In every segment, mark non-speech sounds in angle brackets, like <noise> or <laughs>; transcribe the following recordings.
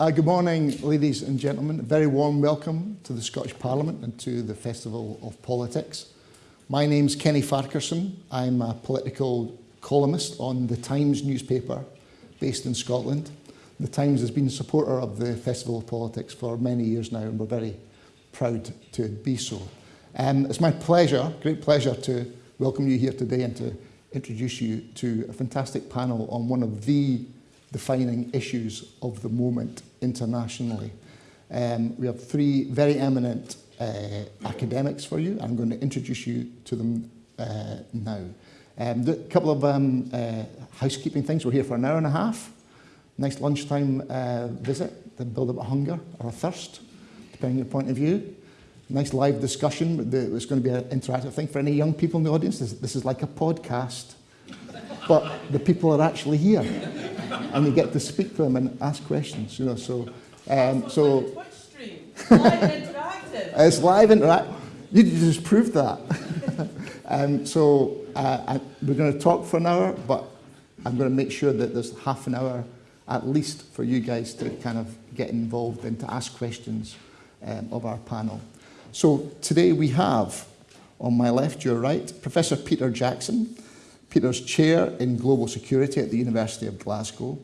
Uh, good morning, ladies and gentlemen. A very warm welcome to the Scottish Parliament and to the Festival of Politics. My name's Kenny Farquharson. I'm a political columnist on the Times newspaper based in Scotland. The Times has been a supporter of the Festival of Politics for many years now and we're very proud to be so. Um, it's my pleasure, great pleasure to welcome you here today and to introduce you to a fantastic panel on one of the defining issues of the moment internationally. Um, we have three very eminent uh, academics for you. I'm going to introduce you to them uh, now. Um, a couple of um, uh, housekeeping things. We're here for an hour and a half. Nice lunchtime uh, visit to build up a hunger or a thirst, depending on your point of view. Nice live discussion. It's going to be an interactive thing for any young people in the audience. This, this is like a podcast, but the people are actually here and we get to speak to them and ask questions, you know, so... Um, so Twitch stream. Live interactive. <laughs> it's live interactive. You just proved that. <laughs> um, so uh, I, we're going to talk for an hour, but I'm going to make sure that there's half an hour at least for you guys to kind of get involved and to ask questions um, of our panel. So today we have, on my left, your right, Professor Peter Jackson, Peter's chair in global security at the University of Glasgow,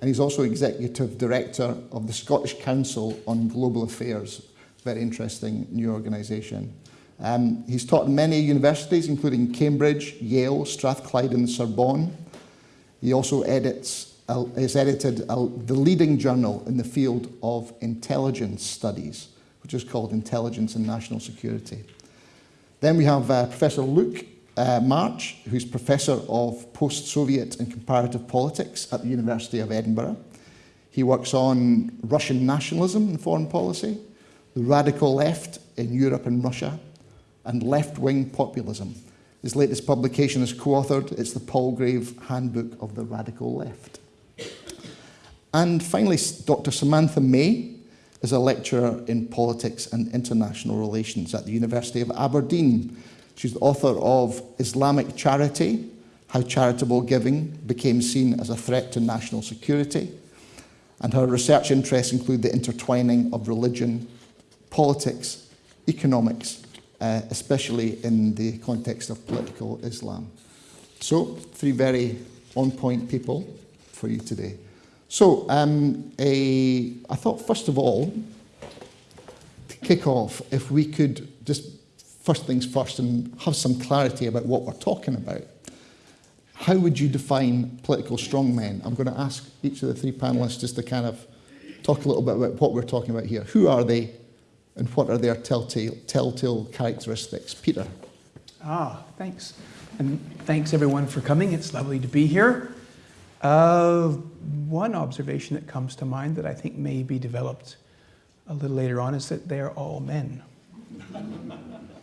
and he's also executive director of the Scottish Council on Global Affairs, very interesting new organisation. Um, he's taught in many universities, including Cambridge, Yale, Strathclyde and Sorbonne. He also edits, uh, has edited uh, the leading journal in the field of intelligence studies, which is called Intelligence and National Security. Then we have uh, Professor Luke uh, March, who's Professor of Post-Soviet and Comparative Politics at the University of Edinburgh. He works on Russian nationalism and foreign policy, the radical left in Europe and Russia, and left-wing populism. His latest publication is co-authored. It's the Palgrave Handbook of the Radical Left. And finally, Dr. Samantha May is a lecturer in politics and international relations at the University of Aberdeen, She's the author of Islamic Charity, How Charitable Giving Became Seen as a Threat to National Security. And her research interests include the intertwining of religion, politics, economics, uh, especially in the context of political Islam. So, three very on-point people for you today. So, um, a, I thought first of all, to kick off, if we could just first things first and have some clarity about what we're talking about. How would you define political strongmen? I'm going to ask each of the three panelists just to kind of talk a little bit about what we're talking about here. Who are they and what are their telltale, telltale characteristics? Peter. Ah, thanks. And thanks everyone for coming. It's lovely to be here. Uh, one observation that comes to mind that I think may be developed a little later on is that they're all men. <laughs>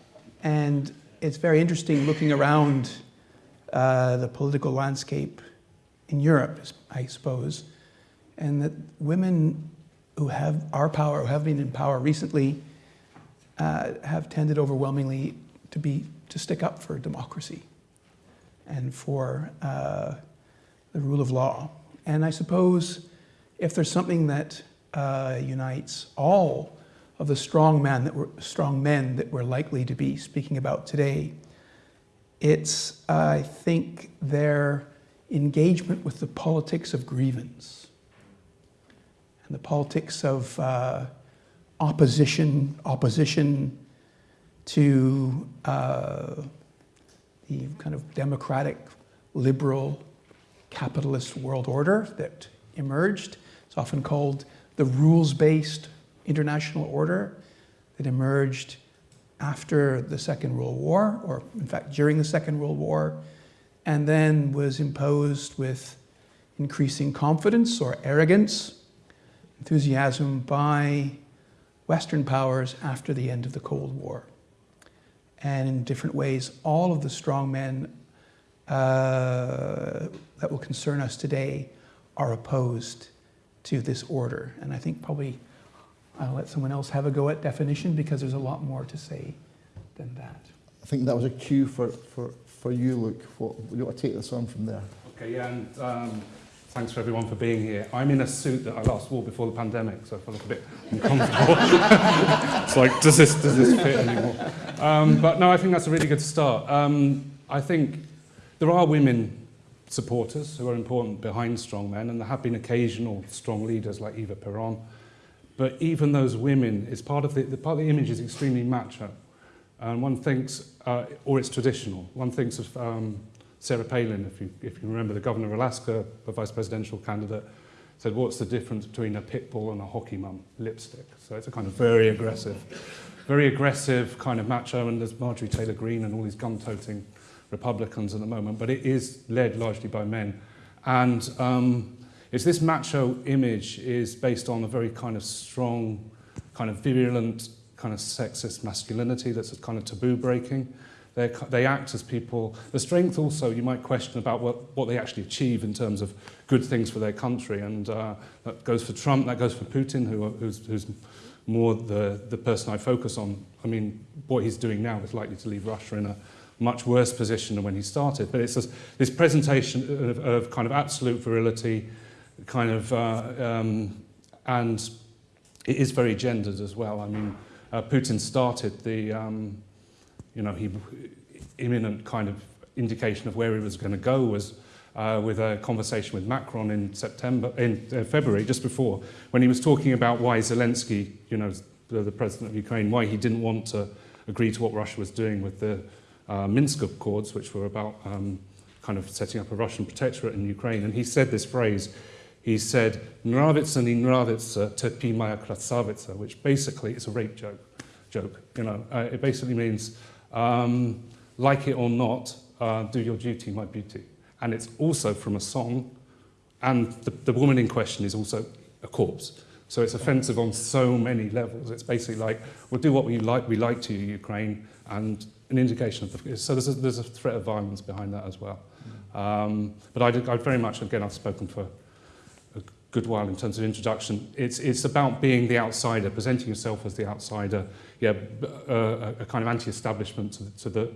And it's very interesting looking around uh, the political landscape in Europe, I suppose, and that women who have our power, who have been in power recently, uh, have tended overwhelmingly to be to stick up for democracy and for uh, the rule of law. And I suppose if there's something that uh, unites all of the strong men that we're, strong men that we're likely to be speaking about today. It's, I think, their engagement with the politics of grievance and the politics of uh, opposition, opposition to uh, the kind of democratic, liberal, capitalist world order that emerged. It's often called the rules-based international order that emerged after the Second World War, or in fact during the Second World War, and then was imposed with increasing confidence or arrogance, enthusiasm by Western powers after the end of the Cold War. And in different ways, all of the strong men uh, that will concern us today are opposed to this order. And I think probably I'll let someone else have a go at definition because there's a lot more to say than that. I think that was a cue for, for, for you, Luke. What, you want to take this on from there? Okay, yeah, and um, Thanks for everyone for being here. I'm in a suit that I last wore before the pandemic, so I feel like a bit uncomfortable. <laughs> it's like, does this, does this fit anymore? Um, but no, I think that's a really good start. Um, I think there are women supporters who are important behind strong men, and there have been occasional strong leaders like Eva Peron. But even those women, it's part of the, the part of the image is extremely macho. And one thinks, uh, or it's traditional, one thinks of um, Sarah Palin, if you, if you remember the governor of Alaska, the vice presidential candidate, said, what's the difference between a pit bull and a hockey mum? Lipstick. So it's a kind of very aggressive, very aggressive kind of macho, and there's Marjorie Taylor Greene and all these gun-toting Republicans at the moment, but it is led largely by men. And um, it's this macho image is based on a very kind of strong, kind of virulent, kind of sexist masculinity that's kind of taboo breaking. They, they act as people. The strength also, you might question about what, what they actually achieve in terms of good things for their country. And uh, that goes for Trump, that goes for Putin, who, who's, who's more the, the person I focus on. I mean, what he's doing now is likely to leave Russia in a much worse position than when he started. But it's this, this presentation of, of kind of absolute virility, kind of, uh, um, and it is very gendered as well. I mean, uh, Putin started the, um, you know, he, imminent kind of indication of where he was going to go was uh, with a conversation with Macron in September, in uh, February, just before, when he was talking about why Zelensky, you know, the, the president of Ukraine, why he didn't want to agree to what Russia was doing with the uh, Minsk Accords, which were about um, kind of setting up a Russian protectorate in Ukraine. And he said this phrase, he said, Nravitsa ni nravitsa terpi moja krasavitsa, which basically is a rape joke. joke you know, uh, it basically means, um, like it or not, uh, do your duty, my beauty. And it's also from a song, and the, the woman in question is also a corpse. So it's offensive on so many levels. It's basically like, we'll do what we like, we like to, Ukraine, and an indication of the... So there's a, there's a threat of violence behind that as well. Um, but I'd, I'd very much, again, I've spoken for good while in terms of introduction. It's, it's about being the outsider, presenting yourself as the outsider, yeah, uh, a kind of anti-establishment to, to the,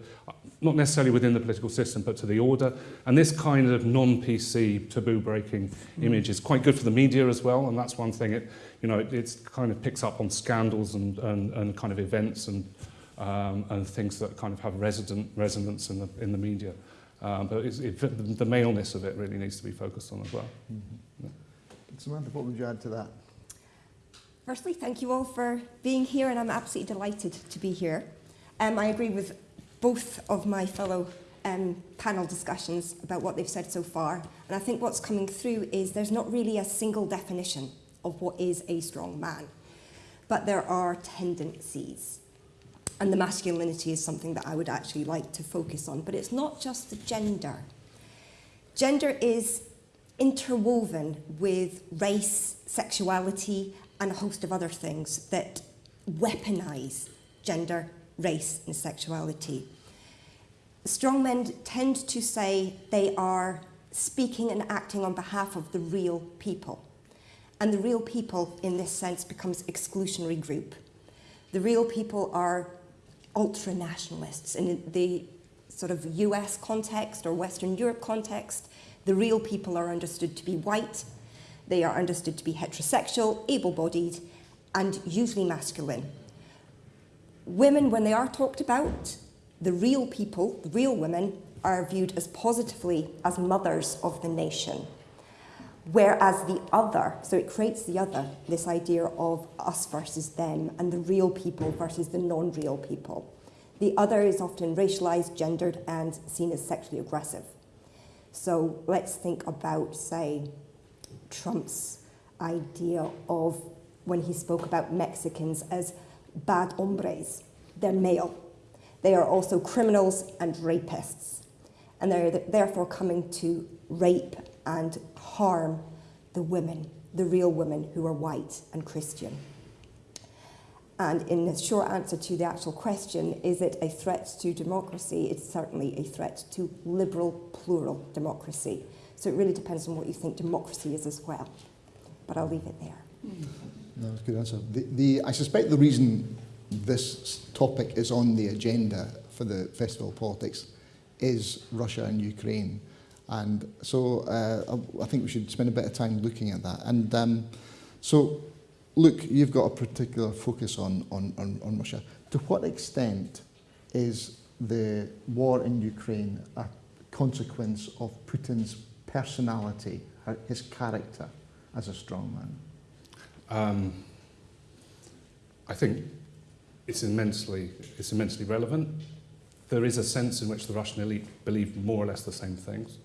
not necessarily within the political system, but to the order. And this kind of non-PC taboo-breaking mm. image is quite good for the media as well, and that's one thing. It, you know, it it's kind of picks up on scandals and, and, and kind of events and um, and things that kind of have resident resonance in the, in the media. Um, but it's, it, the maleness of it really needs to be focused on as well. Mm -hmm. Samantha, what would you add to that? Firstly, thank you all for being here, and I'm absolutely delighted to be here. Um, I agree with both of my fellow um, panel discussions about what they've said so far, and I think what's coming through is there's not really a single definition of what is a strong man, but there are tendencies. And the masculinity is something that I would actually like to focus on. But it's not just the gender. Gender is interwoven with race, sexuality, and a host of other things that weaponize gender, race, and sexuality. Strong men tend to say they are speaking and acting on behalf of the real people. And the real people, in this sense, becomes exclusionary group. The real people are ultra-nationalists. In the sort of US context or Western Europe context, the real people are understood to be white, they are understood to be heterosexual, able-bodied, and usually masculine. Women, when they are talked about, the real people, the real women, are viewed as positively as mothers of the nation. Whereas the other, so it creates the other, this idea of us versus them and the real people versus the non-real people. The other is often racialized, gendered, and seen as sexually aggressive. So let's think about, say, Trump's idea of when he spoke about Mexicans as bad hombres. They're male. They are also criminals and rapists. And they're therefore coming to rape and harm the women, the real women who are white and Christian. And in the short answer to the actual question, is it a threat to democracy? It's certainly a threat to liberal, plural democracy. So it really depends on what you think democracy is as well. But I'll leave it there. No, that's a good answer. The, the, I suspect the reason this topic is on the agenda for the Festival of Politics is Russia and Ukraine. And so uh, I, I think we should spend a bit of time looking at that. And um, so, Luke, you've got a particular focus on, on, on, on Russia. To what extent is the war in Ukraine a consequence of Putin's personality, his character as a strongman? Um, I think it's immensely, it's immensely relevant. There is a sense in which the Russian elite believe more or less the same things,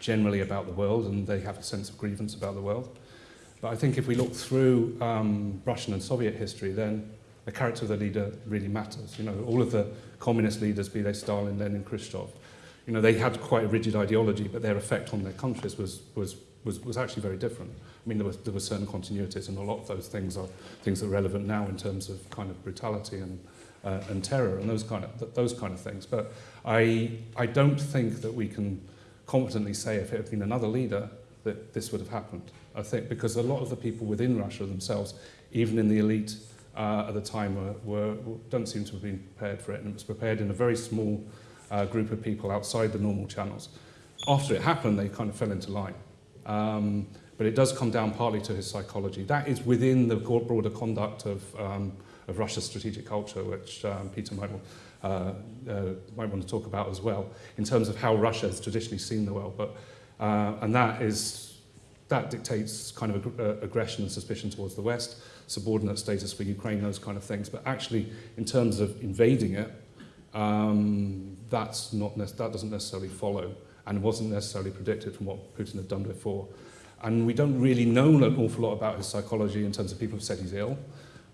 generally about the world, and they have a sense of grievance about the world. But I think if we look through um, Russian and Soviet history, then the character of the leader really matters. You know, all of the communist leaders, be they Stalin, Lenin, Khrushchev, you know, they had quite a rigid ideology, but their effect on their countries was, was, was, was actually very different. I mean, there were, there were certain continuities, and a lot of those things are things that are relevant now in terms of kind of brutality and, uh, and terror and those kind of, th- those kind of things. But I, I don't think that we can confidently say if it had been another leader that this would have happened. I think because a lot of the people within Russia themselves, even in the elite uh, at the time, were, were, don't seem to have been prepared for it, and it was prepared in a very small uh, group of people outside the normal channels. After it happened, they kind of fell into line. Um, but it does come down partly to his psychology. That is within the broader conduct of, um, of Russia's strategic culture, which um, Peter might, uh, uh, might want to talk about as well, in terms of how Russia has traditionally seen the world. But, uh, and that, is, that dictates kind of ag- uh, aggression and suspicion towards the West, subordinate status for Ukraine, those kind of things. But actually, in terms of invading it, um, that's not that doesn't necessarily follow and wasn't necessarily predicted from what Putin had done before. And we don't really know an awful lot about his psychology in terms of people have said he's ill.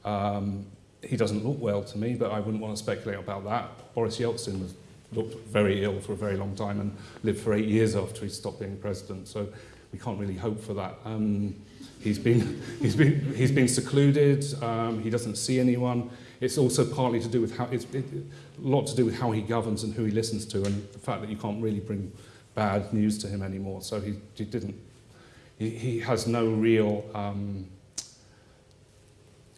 Um, he doesn't look well to me, but I wouldn't want to speculate about that. Boris Yeltsin was, looked very ill for a very long time and lived for eight years after he stopped being president. So we can't really hope for that. Um, he's, been, <laughs> he's, been, he's been secluded. Um, he doesn't see anyone. It's also partly to do with how it's it, a lot to do with how he governs and who he listens to, and the fact that you can't really bring bad news to him anymore. So he, he didn't. He, he has no real um,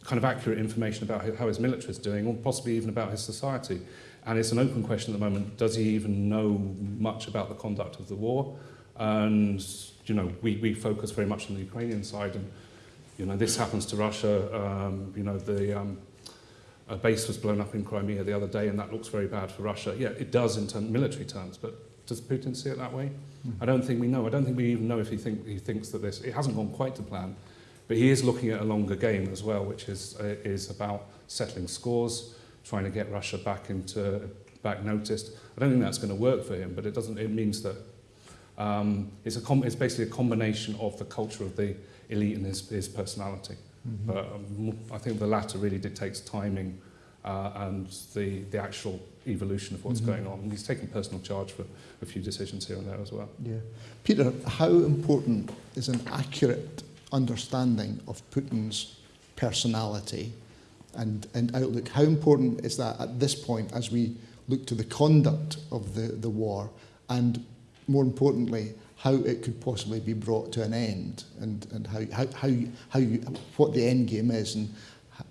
kind of accurate information about how- his military is doing, or possibly even about his society. And it's an open question at the moment. Does he even know much about the conduct of the war? And you know, we, we focus very much on the Ukrainian side, and you know, this happens to Russia. Um, you know, the um, a base was blown up in Crimea the other day, and that looks very bad for Russia. Yeah, it does in term, military terms, but does Putin see it that way? I don't think we know. I don't think we even know if he, think, he thinks that this. It hasn't gone quite to plan, but he is looking at a longer game as well, which is uh, is about settling scores, trying to get Russia back into back noticed. I don't think that's going to work for him, but it doesn't. It means that um, it's a com- it's basically a combination of the culture of the elite and his, his personality. Mm-hmm. But um, I think the latter really dictates timing uh, and the, the actual evolution of what's Mhm. going on. And he's taken personal charge for a few decisions here and there as well. Yeah. Peter, how important is an accurate understanding of Putin's personality and, and outlook? How important is that at this point as we look to the conduct of the, the war and, more importantly, how it could possibly be brought to an end and, and how, how, how, you, how you, what the end game is and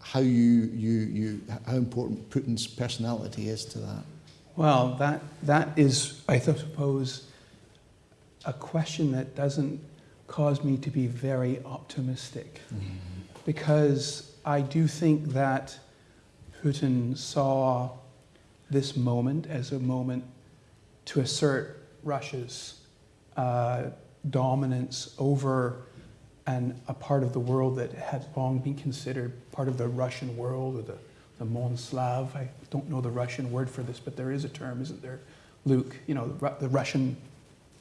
how, you, you, you, how important Putin's personality is to that? Well, that, that is, I suppose, a question that doesn't cause me to be very optimistic. Mm-hmm. Because I do think that Putin saw this moment as a moment to assert Russia's uh, dominance over an, a part of the world that had long been considered part of the Russian world or the, the Monslav. I don't know the Russian word for this, but there is a term, isn't there, Luke? You know, the, the Russian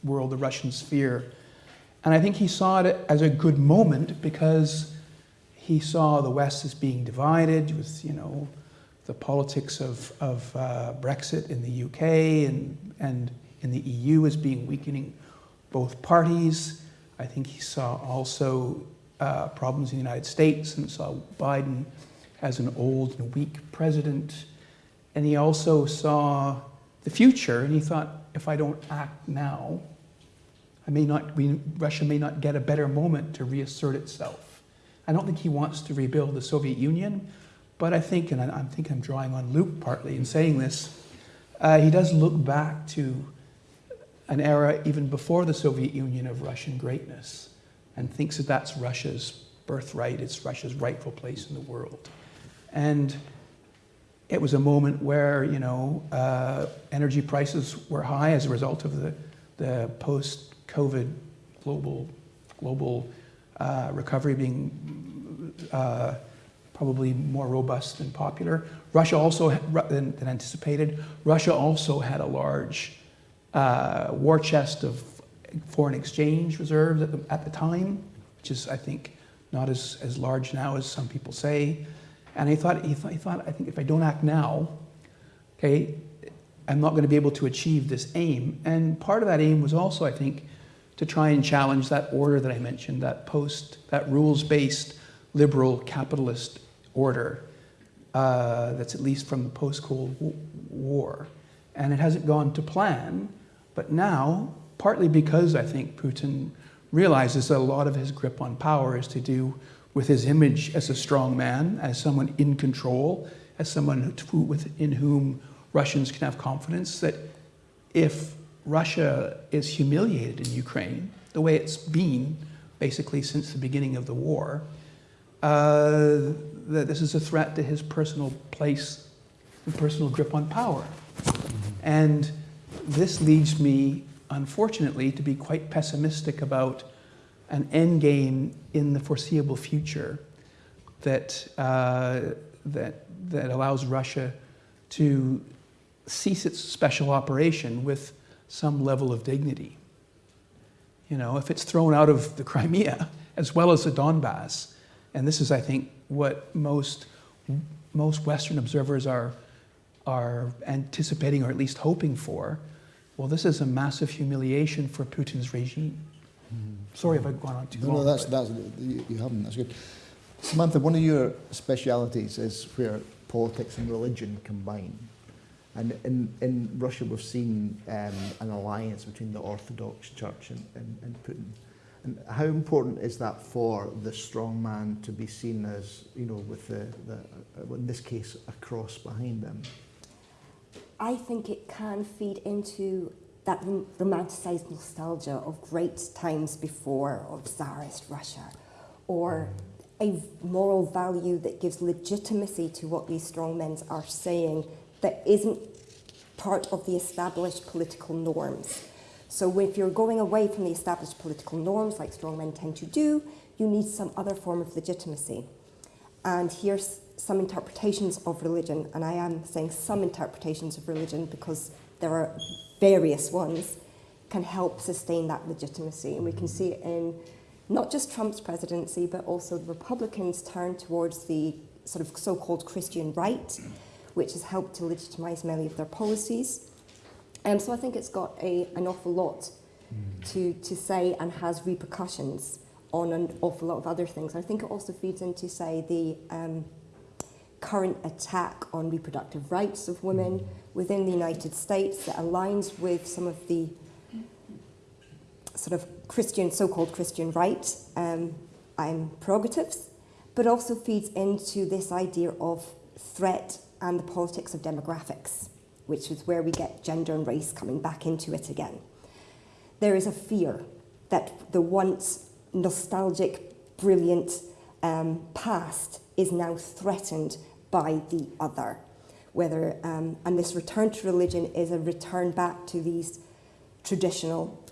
world, the Russian sphere. And I think he saw it as a good moment because he saw the West as being divided with, you know, the politics of, of uh, Brexit in the UK and, and in the EU as being weakening both parties. I think he saw also uh, problems in the United States and saw Biden as an old and weak president. And he also saw the future and he thought, if I don't act now, I may not, we, Russia may not get a better moment to reassert itself. I don't think he wants to rebuild the Soviet Union, but I think, and I, I think I'm drawing on Luke partly in saying this, uh, he does look back to an era even before the Soviet Union of Russian greatness and thinks that that's Russia's birthright, it's Russia's rightful place in the world. And it was a moment where, you know, uh, energy prices were high as a result of the, the post-COVID global, global uh, recovery being uh, probably more robust and popular. Russia also, than, than anticipated, Russia also had a large uh, war chest of foreign exchange reserves at the, at the time, which is, I think, not as, as large now as some people say. And he thought, he thought, he thought, I think if I don't act now, okay, I'm not going to be able to achieve this aim. And part of that aim was also, I think, to try and challenge that order that I mentioned, that post, that rules-based liberal capitalist order uh, that's at least from the post-Cold War. And it hasn't gone to plan, but now, partly because I think Putin realizes that a lot of his grip on power is to do with his image as a strong man, as someone in control, as someone who, within whom Russians can have confidence that if Russia is humiliated in Ukraine, the way it's been basically since the beginning of the war, uh, that this is a threat to his personal place and personal grip on power. And this leads me, unfortunately, to be quite pessimistic about an end game in the foreseeable future that, uh, that, that allows Russia to cease its special operation with some level of dignity. You know, if it's thrown out of the <laughs> Crimea, as well as the Donbass, and this is, I think, what most, most Western observers are, are anticipating or at least hoping for, well, this is a massive humiliation for Putin's regime. Mm. Sorry if I've gone on too no, long. No, that's, that's, you haven't, that's good. Samantha, one of your specialities is where politics and religion combine. And in, in Russia, we've seen um, an alliance between the Orthodox Church and, and, and Putin. And how important is that for the strong man to be seen as, you know, with the, the uh, in this case, a cross behind them? I think it can feed into that romanticized nostalgia of great times before of Tsarist Russia, or a moral value that gives legitimacy to what these strong men are saying that isn't part of the established political norms. So if you're going away from the established political norms, like strongmen tend to do, you need some other form of legitimacy. And here's some interpretations of religion, and I am saying some interpretations of religion because there are various ones, can help sustain that legitimacy. And we can see it in not just Trump's presidency, but also the Republicans turn towards the sort of so-called Christian right, which has helped to legitimize many of their policies. Um, so I think it's got a, an awful lot to, to say and has repercussions on an awful lot of other things. I think it also feeds into, say, the um, current attack on reproductive rights of women within the United States that aligns with some of the sort of Christian, so-called Christian right um, um, prerogatives, but also feeds into this idea of threat and the politics of demographics, which is where we get gender and race coming back into it again. There is a fear that the once nostalgic, brilliant um, past is now threatened by the other. Whether, um, and this return to religion is a return back to these traditional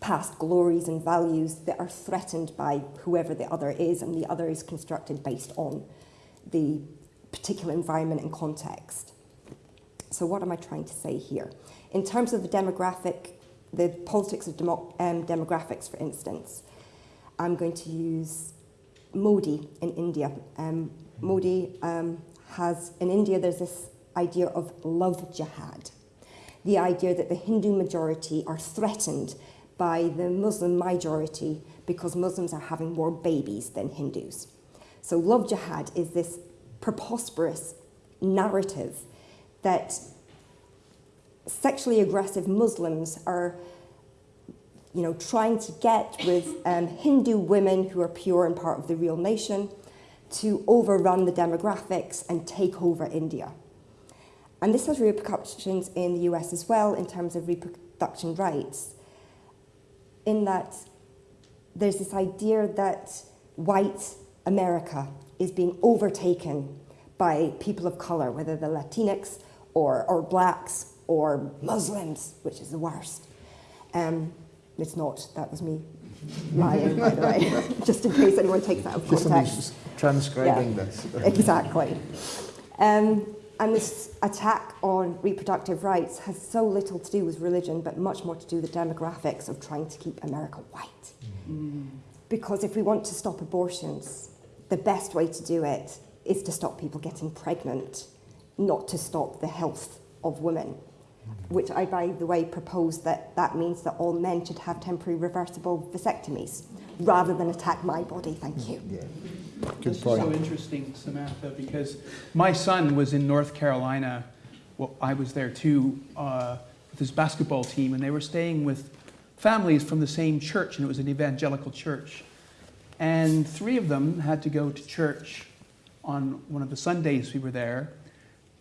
past glories and values that are threatened by whoever the other is, and the other is constructed based on the particular environment and context. So what am I trying to say here? In terms of the demographic, the politics of demo, um, demographics, for instance, I'm going to use Modi in India. Um, Modi um, has, in India, there's this idea of love jihad. The idea that the Hindu majority are threatened by the Muslim majority because Muslims are having more babies than Hindus. So love jihad is this preposterous narrative that sexually aggressive Muslims are you know, trying to get with um, Hindu women who are pure and part of the real nation to overrun the demographics and take over India. And this has repercussions in the US as well in terms of reproduction rights, in that there's this idea that white America is being overtaken by people of color, whether they're Latinx or, or blacks or Muslims, which is the worst. Um, it's not, that was me lying, by the way, <laughs> just in case anyone takes that out of Just context. somebody's transcribing Yeah. this. <laughs> Exactly. Um, and this attack on reproductive rights has so little to do with religion, but much more to do with the demographics of trying to keep America white. Because if we want to stop abortions, the best way to do it is to stop people getting pregnant, not to stop the health of women. Which I, by the way, propose that that means that all men should have temporary reversible vasectomies rather than attack my body. Thank you. Yeah, This good is so interesting, Samantha, because my son was in North Carolina. Well, I was there too uh, with his basketball team, and they were staying with families from the same church, and it was an evangelical church. And three of them had to go to church on one of the Sundays we were there,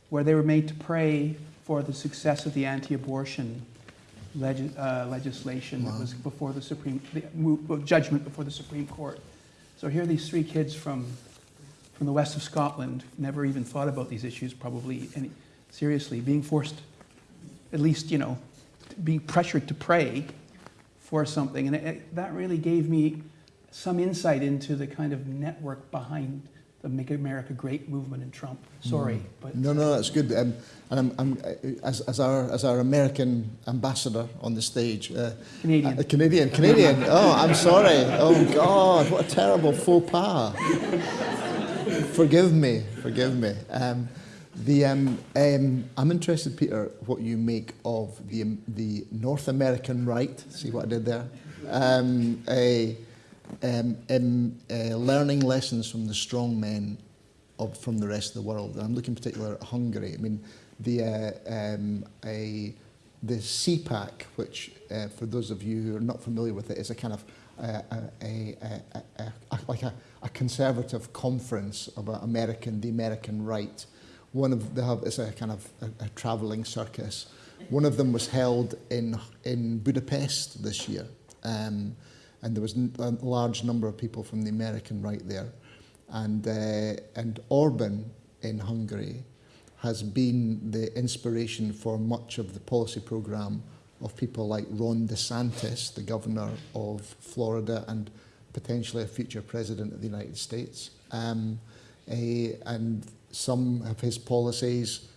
where they were made to pray for the success of the anti-abortion leg- uh, legislation that was before the Supreme the judgment before the Supreme Court. So here are these three kids from from the west of Scotland, never even thought about these issues, probably any, seriously, being forced, at least you know, being pressured to pray for something, and it, it- that really gave me some insight into the kind of network behind the Make America Great movement in Trump. Sorry, but No, no, that's good. Um, and I'm, I'm, uh, as, as, our, as our American ambassador on the stage, uh, Canadian. uh, Canadian, Canadian. Oh, I'm sorry. Oh God, what a terrible faux pas. forgive me, forgive me. Um, the, um, um, I'm interested, Peter, what you make of the, um, the North American right. See what I did there? Um, a, um, um, uh, learning lessons from the strong men of, from the rest of the world. And I'm looking in particular at Hungary. I mean, the, uh, um, a, the CPAC, which uh, for those of you who are not familiar with it, is a kind of uh, a, a, a, a, like a, a conservative conference of uh, American, the American right. One of have is a kind of a, a travelling circus. One of them was held in in Budapest this year, um, and there was a large number of people from the American right there, and uh, and Orban in Hungary has been the inspiration for much of the policy programme of people like Ron DeSantis, the governor of Florida and potentially a future president of the United States. Um, eh, and some of his policies,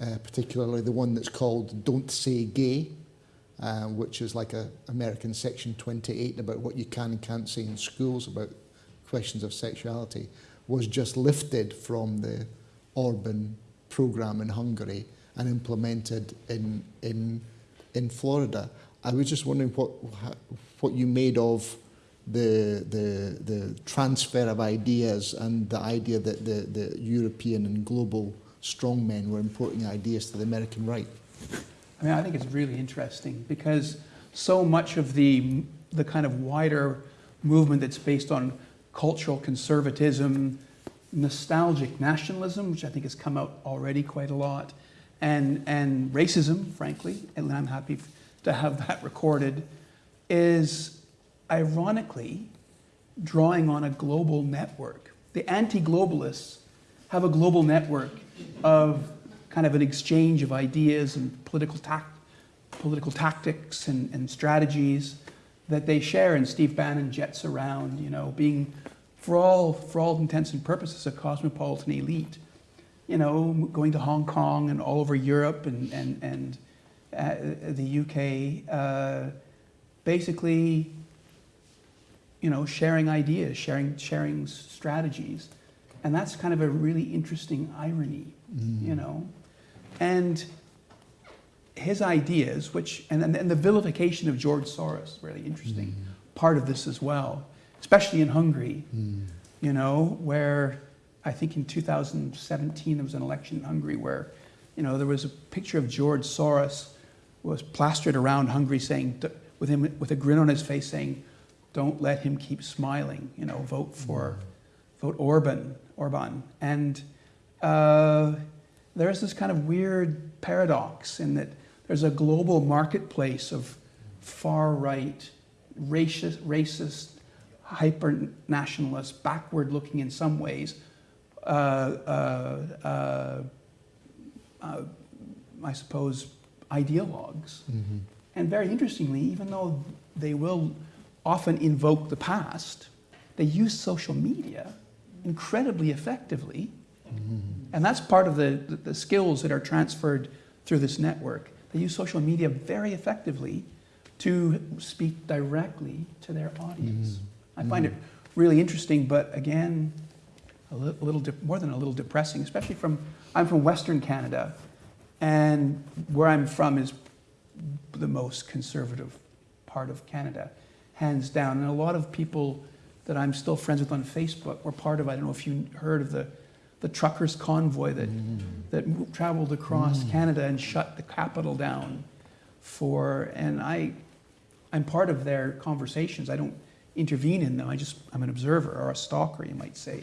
uh, particularly the one that's called Don't Say Gay, uh, which is like a American Section 28 about what you can and can't say in schools about questions of sexuality, was just lifted from the Orban program in Hungary and implemented in, in, in Florida. I was just wondering what, what you made of the, the, the transfer of ideas and the idea that the, the European and global strongmen were importing ideas to the American right. I mean, I think it's really interesting because so much of the, the kind of wider movement that's based on cultural conservatism, nostalgic nationalism, which I think has come out already quite a lot, and, and racism, frankly, and I'm happy to have that recorded, is ironically drawing on a global network. The anti globalists have a global network of kind of an exchange of ideas and political, tac- political tactics and, and strategies that they share, and Steve Bannon jets around, you know, being, for all, for all intents and purposes, a cosmopolitan elite, you know, going to Hong Kong and all over Europe and, and, and uh, the UK, uh, basically, you know, sharing ideas, sharing, sharing strategies. And that's kind of a really interesting irony, you know. And his ideas, which, and, and, and the vilification of George Soros, really interesting mm. part of this as well, especially in Hungary, mm. you know, where I think in 2017 there was an election in Hungary where, you know, there was a picture of George Soros was plastered around Hungary saying, with him with a grin on his face saying, don't let him keep smiling, you know, vote for, mm. vote Orban, Orban. And uh, there's this kind of weird paradox in that there's a global marketplace of far-right, racist, racist, hyper-nationalist, backward-looking in some ways, uh, uh, uh, uh, I suppose, ideologues. And very interestingly, even though they will often invoke the past, they use social media incredibly effectively. And that's part of the, the, the skills that are transferred through this network. They use social media very effectively to speak directly to their audience. Mm-hmm. I find it really interesting, but again, a li- little more than a little depressing, especially from I'm from Western Canada, and where I'm from is the most conservative part of Canada, hands down. And a lot of people that I'm still friends with on Facebook were part of. I don't know if you heard of the the truckers convoy that that traveled across Canada and shut the capital down for. And I I'm part of their conversations. I don't intervene in them. I just I'm an observer or a stalker, you might say.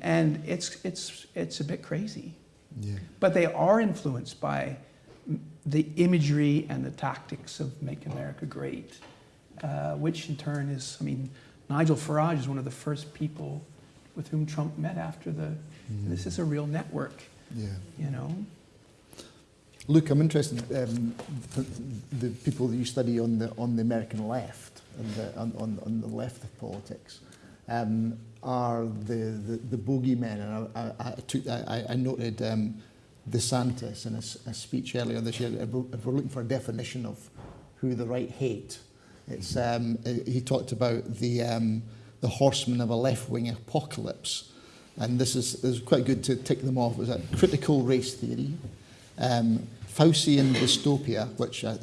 And it's it's it's a bit crazy. Yeah. But they are influenced by the imagery and the tactics of Make America Great, uh, which in turn is, I mean, Nigel Farage is one of the first people with whom Trump met after the. This is a real network, Yeah. you know. Luke, I'm interested um, the, the people that you study on the on the American left and the, on, on on the left of politics um, are the, the the bogeymen. And I, I, I, took, I, I noted um, DeSantis in a speech earlier this year. If we're, looking for a definition of who the right hate, it's um, he talked about the um, the horsemen of a left wing apocalypse. And this is, this is quite good to tick them off. Was a critical race theory, um, Faucian dystopia, which I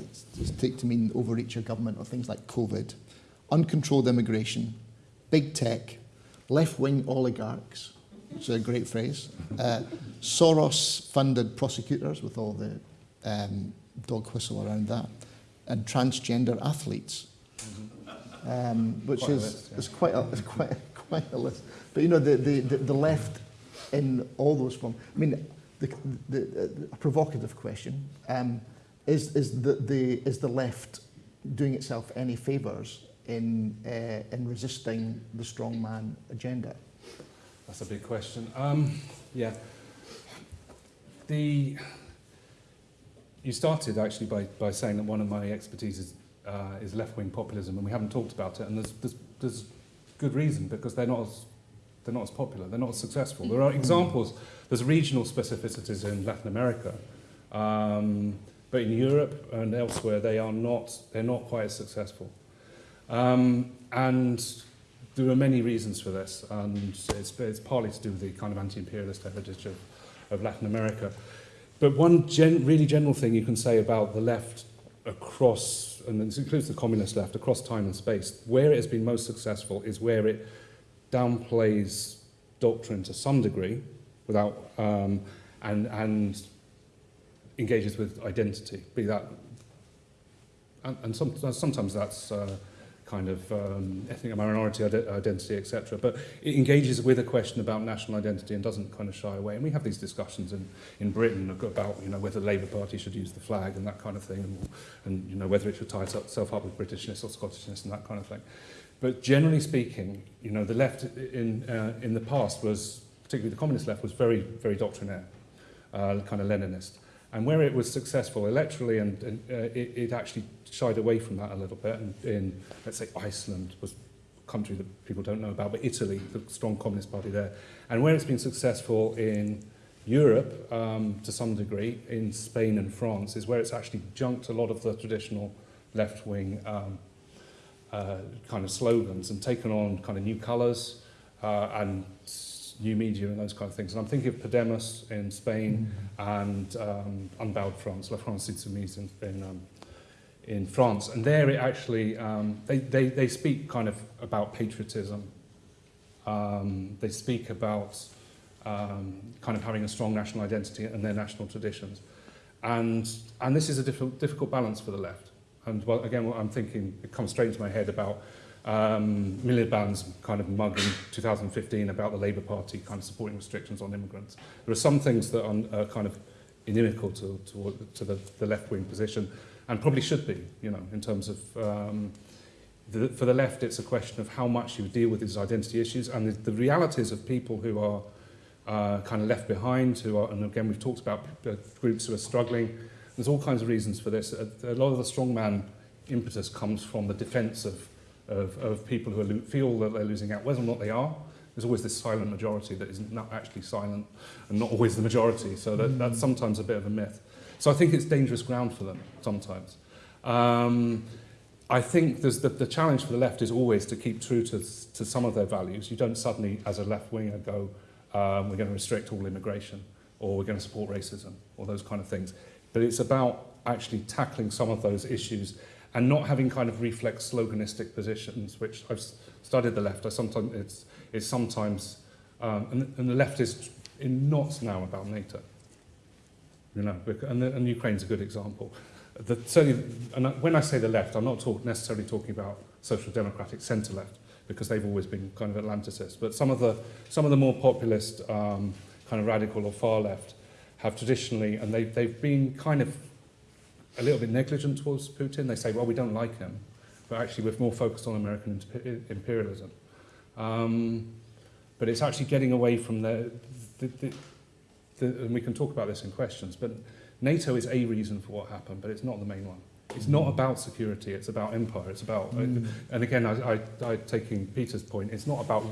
take to mean overreach of government or things like COVID, uncontrolled immigration, big tech, left-wing oligarchs, which is a great phrase, uh, Soros-funded prosecutors with all the um, dog whistle around that, and transgender athletes, um, which Quite is list, yeah. is quite a, is quite <laughs> quite a list. But you know the, the, the, the left in all those forms. I mean, the, the, a provocative question um, is is the, the is the left doing itself any favors in uh, in resisting the strongman agenda? That's a big question. Um, yeah. The you started actually by, by saying that one of my expertise is, uh, is left-wing populism, and we haven't talked about it. And there's, there's, there's good reason because they're not as they're not as popular, they're not as successful. There are examples. There's regional specificities in Latin America, um, but in Europe and elsewhere, they are not they're not quite as successful. Um, and there are many reasons for this, and it's, it's partly to do with the kind of anti-imperialist heritage of, of Latin America. But one gen, really general thing you can say about the left across, and this includes the communist left, across time and space, where it has been most successful is where it downplays doctrine to some degree, without um, and and engages with identity, be that, and, and some, sometimes that's uh, kind of um, ethnic minority ide- identity, etc. But it engages with a question about national identity and doesn't kind of shy away. And we have these discussions in, in Britain about you know whether the Labour Party should use the flag and that kind of thing, and, and you know whether it should tie itself up with Britishness or Scottishness and that kind of thing. But generally speaking, you know the left in uh, in the past was particularly the communist left was very very doctrinaire, uh, kind of Leninist. And where it was successful electorally, and, and uh, it, it actually shied away from that a little bit. And in, let's say, Iceland was a country that people don't know about, but Italy, the strong communist party there. And where it's been successful in Europe, um, to some degree, in Spain and France, is where it's actually junked a lot of the traditional left-wing um, kind of slogans and taken on kind of new colours uh, and new media and those kind of things. And I'm thinking of Podemos in Spain and um, Unbowed France, La France Insoumise in, in, um, in France. And there it actually, um, they, they, they speak kind of about patriotism. Um, they speak about um, kind of having a strong national identity and their national traditions. And, and this is a difficult, difficult balance for the left. And well, again, I'm thinking, it comes straight into my head about um, Miliband's kind of mug in 2015 about the Labour Party kind of supporting restrictions on immigrants. There are some things that are, are kind of inimical to, to, to the, the left-wing position, and probably should be, you know, in terms of... Um, the, for the left, it's a question of how much you deal with these identity issues and the, the realities of people who are uh, kind of left behind, who are, and again, we've talked about uh, groups who are struggling. There's all kinds of reasons for this. A, a lot of the strongman impetus comes from the defence of, of, of people who are feel that they're losing out, whether or not they are. There's always this silent majority that is not actually silent and not always the majority. So that, that's sometimes a bit of a myth. So I think it's dangerous ground for them sometimes. Um, I think there's the, the challenge for the left is always to keep true to, to some of their values. You don't suddenly, as a left winger, go, um, we're going to restrict all immigration or we're going to support racism or those kind of things. But it's about actually tackling some of those issues and not having kind of reflex sloganistic positions, which I've studied the left. I sometimes it's, it's sometimes, um, and, and the left is in knots now about NATO. You know, and, the, and Ukraine's a good example. The, certainly, and when I say the left, I'm not talk, necessarily talking about social democratic centre left, because they've always been kind of Atlanticists. But some of the, some of the more populist, um, kind of radical or far left, have traditionally, and they, they've been kind of a little bit negligent towards Putin. They say, well, we don't like him, but actually we're more focused on American imperialism. Um, but it's actually getting away from the, the, the, the, and we can talk about this in questions, but NATO is a reason for what happened, but it's not the main one. It's not about security, it's about empire, it's about, Mm. and again, I, I, I taking Peter's point, it's not about,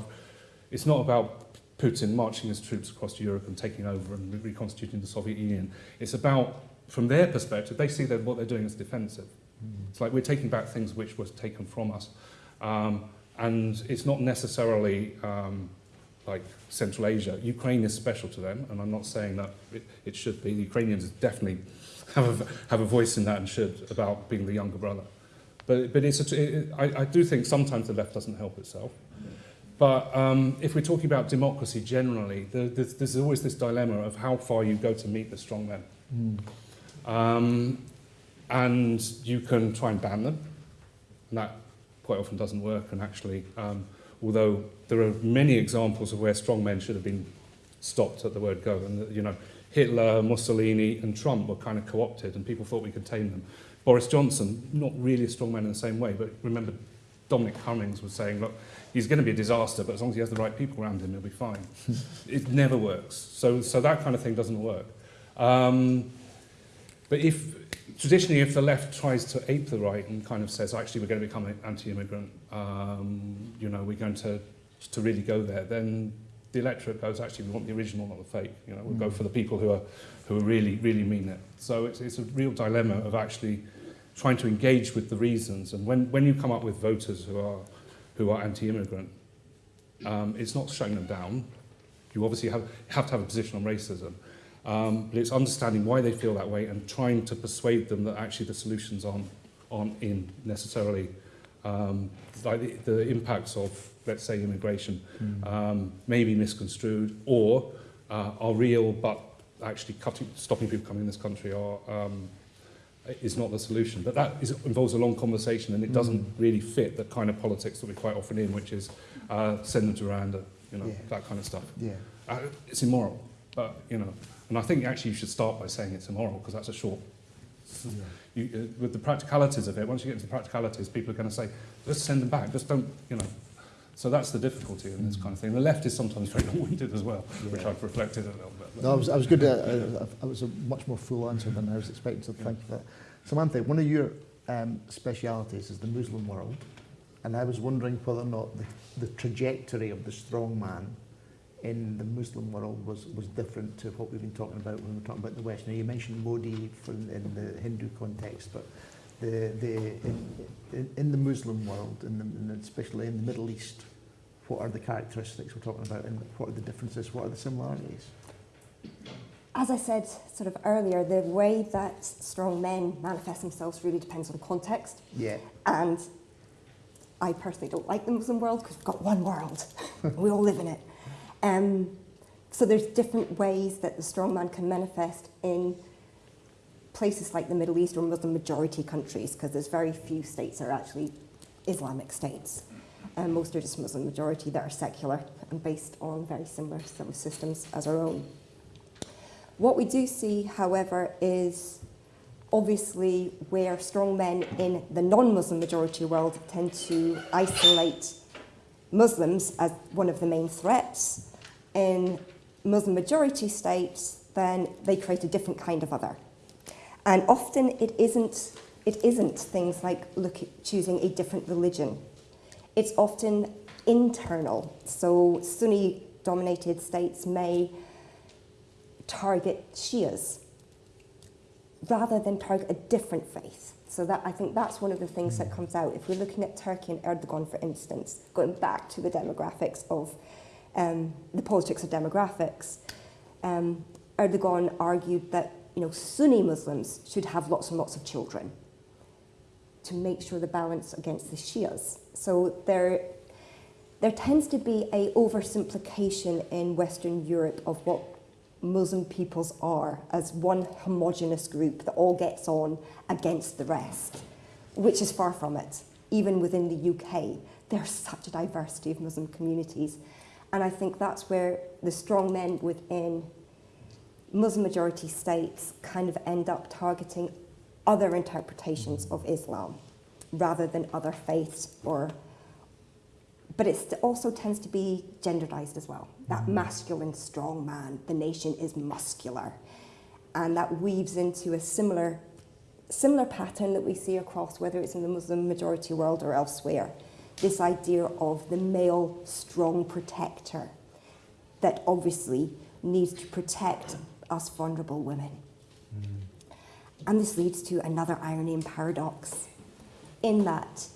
it's not about Putin marching his troops across Europe and taking over and reconstituting the Soviet Union. It's about, from their perspective, they see that what they're doing is defensive. It's like we're taking back things which was taken from us. Um, and it's not necessarily um, like Central Asia. Ukraine is special to them, and I'm not saying that it, it should be. The Ukrainians definitely have a, have a voice in that and should about being the younger brother. But, but it's a, it, I, I do think sometimes the left doesn't help itself. But um, if we're talking about democracy generally, there, there's, there's always this dilemma of how far you go to meet the strong men. Um, and you can try and ban them, and that quite often doesn't work. And actually, um, although there are many examples of where strong men should have been stopped at the word go, and you know, Hitler, Mussolini, and Trump were kind of co-opted, and people thought we could tame them. Boris Johnson, not really a strong man in the same way, but remember Dominic Cummings was saying, look, he's going to be a disaster, but as long as he has the right people around him, he'll be fine. <laughs> it never works. So, so that kind of thing doesn't work. Um, but if traditionally, if the left tries to ape the right and kind of says, actually, we're going to become anti-immigrant, um, you know, we're going to to really go there, then the electorate goes, actually, we want the original, not the fake. You know, we'll go for the people who are who are really really mean it. So it's it's a real dilemma of actually trying to engage with the reasons. And when when you come up with voters who are who are anti-immigrant, um, it's not shutting them down. You obviously have have to have a position on racism. Um, but it's understanding why they feel that way and trying to persuade them that actually the solutions aren't, aren't in necessarily um, like the, the impacts of, let's say, immigration um, may be misconstrued or uh, are real, but actually cutting, stopping people coming in this country are, um, is not the solution. But that is, involves a long conversation and it doesn't really fit the kind of politics that we're quite often in, which is uh, send them to Rwanda, you know, Yeah. that kind of stuff. Yeah. Uh, it's immoral, but you know, and I think actually you should start by saying it's immoral because that's a short. You, uh, with the practicalities of it, once you get into the practicalities, people are going to say, "Let's send them back. Just don't," you know. So that's the difficulty in this kind of thing. The left is sometimes very <laughs> long-winded as well, which I've reflected a little bit. No, I was, I was good. At, uh, I was a much more full answer than I was expecting, so thank you for that. Samantha, one of your um, specialities is the Muslim world, and I was wondering whether or not the, the trajectory of the strong man in the Muslim world was, was different to what we've been talking about when we're talking about the West. Now, you mentioned Modi for in, in the Hindu context, but the, the, in, in, in the Muslim world, in the, in, especially in the Middle East, what are the characteristics we're talking about, and what are the differences, what are the similarities? As I said sort of earlier, the way that strong men manifest themselves really depends on context. Yeah. And I personally don't like the Muslim world because we've got one world. <laughs> we all live in it. Um, so there's different ways that the strong man can manifest in places like the Middle East or Muslim majority countries because there's very few states that are actually Islamic states. And most are just Muslim majority that are secular and based on very similar systems as our own. What we do see, however, is obviously where strong men in the non Muslim majority world tend to isolate Muslims as one of the main threats. In Muslim majority states, then they create a different kind of other. And often it isn't, it isn't things like look choosing a different religion. It's often internal. So Sunni dominated states may target Shias rather than target a different faith. So that I think that's one of the things that comes out. If we're looking at Turkey and Erdogan, for instance, going back to the demographics of um, the politics of demographics, um, Erdogan argued that you know Sunni Muslims should have lots and lots of children to make sure the balance against the Shias. So there, there tends to be a oversimplification in Western Europe of what Muslim peoples are as one homogenous group that all gets on against the rest, which is far from it. Even within the UK, there's such a diversity of Muslim communities. And I think that's where the strong men within Muslim majority states kind of end up targeting other interpretations of Islam rather than other faiths or but it also tends to be genderized as well. That mm-hmm. masculine, strong man, the nation is muscular. And that weaves into a similar, similar pattern that we see across, whether it's in the Muslim majority world or elsewhere. This idea of the male, strong protector that obviously needs to protect us vulnerable women. And this leads to another irony and paradox in that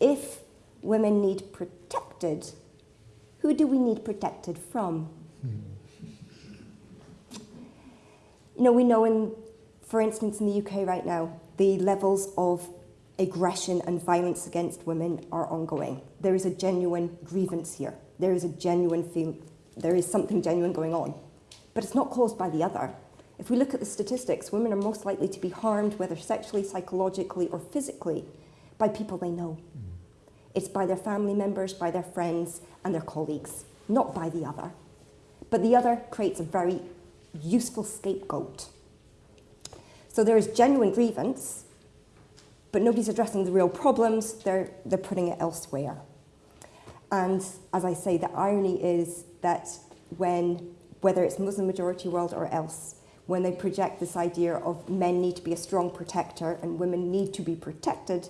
if women need protected, who do we need protected from? You know, we know in, for instance, in the UK right now, the levels of aggression and violence against women are ongoing. There is a genuine grievance here. There is a genuine feel, there is something genuine going on. But it's not caused by the other. If we look at the statistics, women are most likely to be harmed, whether sexually, psychologically, or physically, by people they know. It's by their family members, by their friends, and their colleagues, not by the other. But the other creates a very useful scapegoat. So there is genuine grievance, but nobody's addressing the real problems, they're, they're putting it elsewhere. And as I say, the irony is that when, whether it's Muslim majority world or else, when they project this idea of men need to be a strong protector and women need to be protected,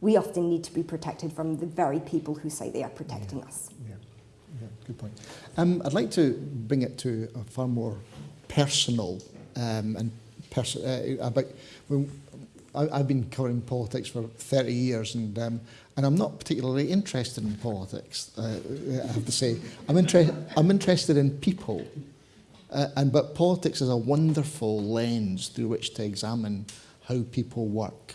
we often need to be protected from the very people who say they are protecting us. Yeah, yeah, good point. Um, I'd like to bring it to a far more personal um, and pers- uh, about. When, I, I've been covering politics for 30 years and um, and I'm not particularly interested in politics, uh, I have to say. I'm, interested I'm interested in people. Uh, and, but politics is a wonderful lens through which to examine how people work.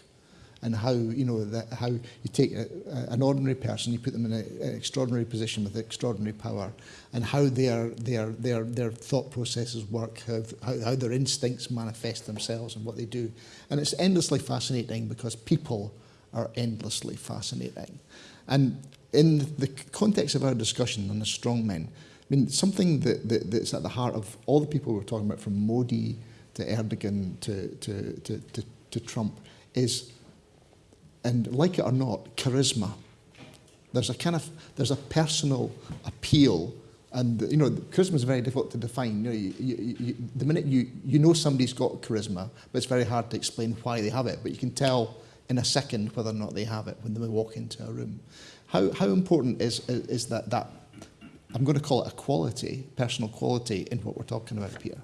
And how you know that how you take a, a, an ordinary person, you put them in a, an extraordinary position with extraordinary power, and how their their their their thought processes work, how, how, how their instincts manifest themselves, and what they do, and it's endlessly fascinating because people are endlessly fascinating, and in the context of our discussion on the strong men, I mean something that, that that's at the heart of all the people we're talking about, from Modi to Erdogan to to to, to, to Trump, is and like it or not, charisma. There's a kind of there's a personal appeal, and you know, charisma is very difficult to define. You know, you, you, you, the minute you you know somebody's got charisma, but it's very hard to explain why they have it. But you can tell in a second whether or not they have it when they walk into a room. How how important is is that that I'm going to call it a quality, personal quality, in what we're talking about, Peter?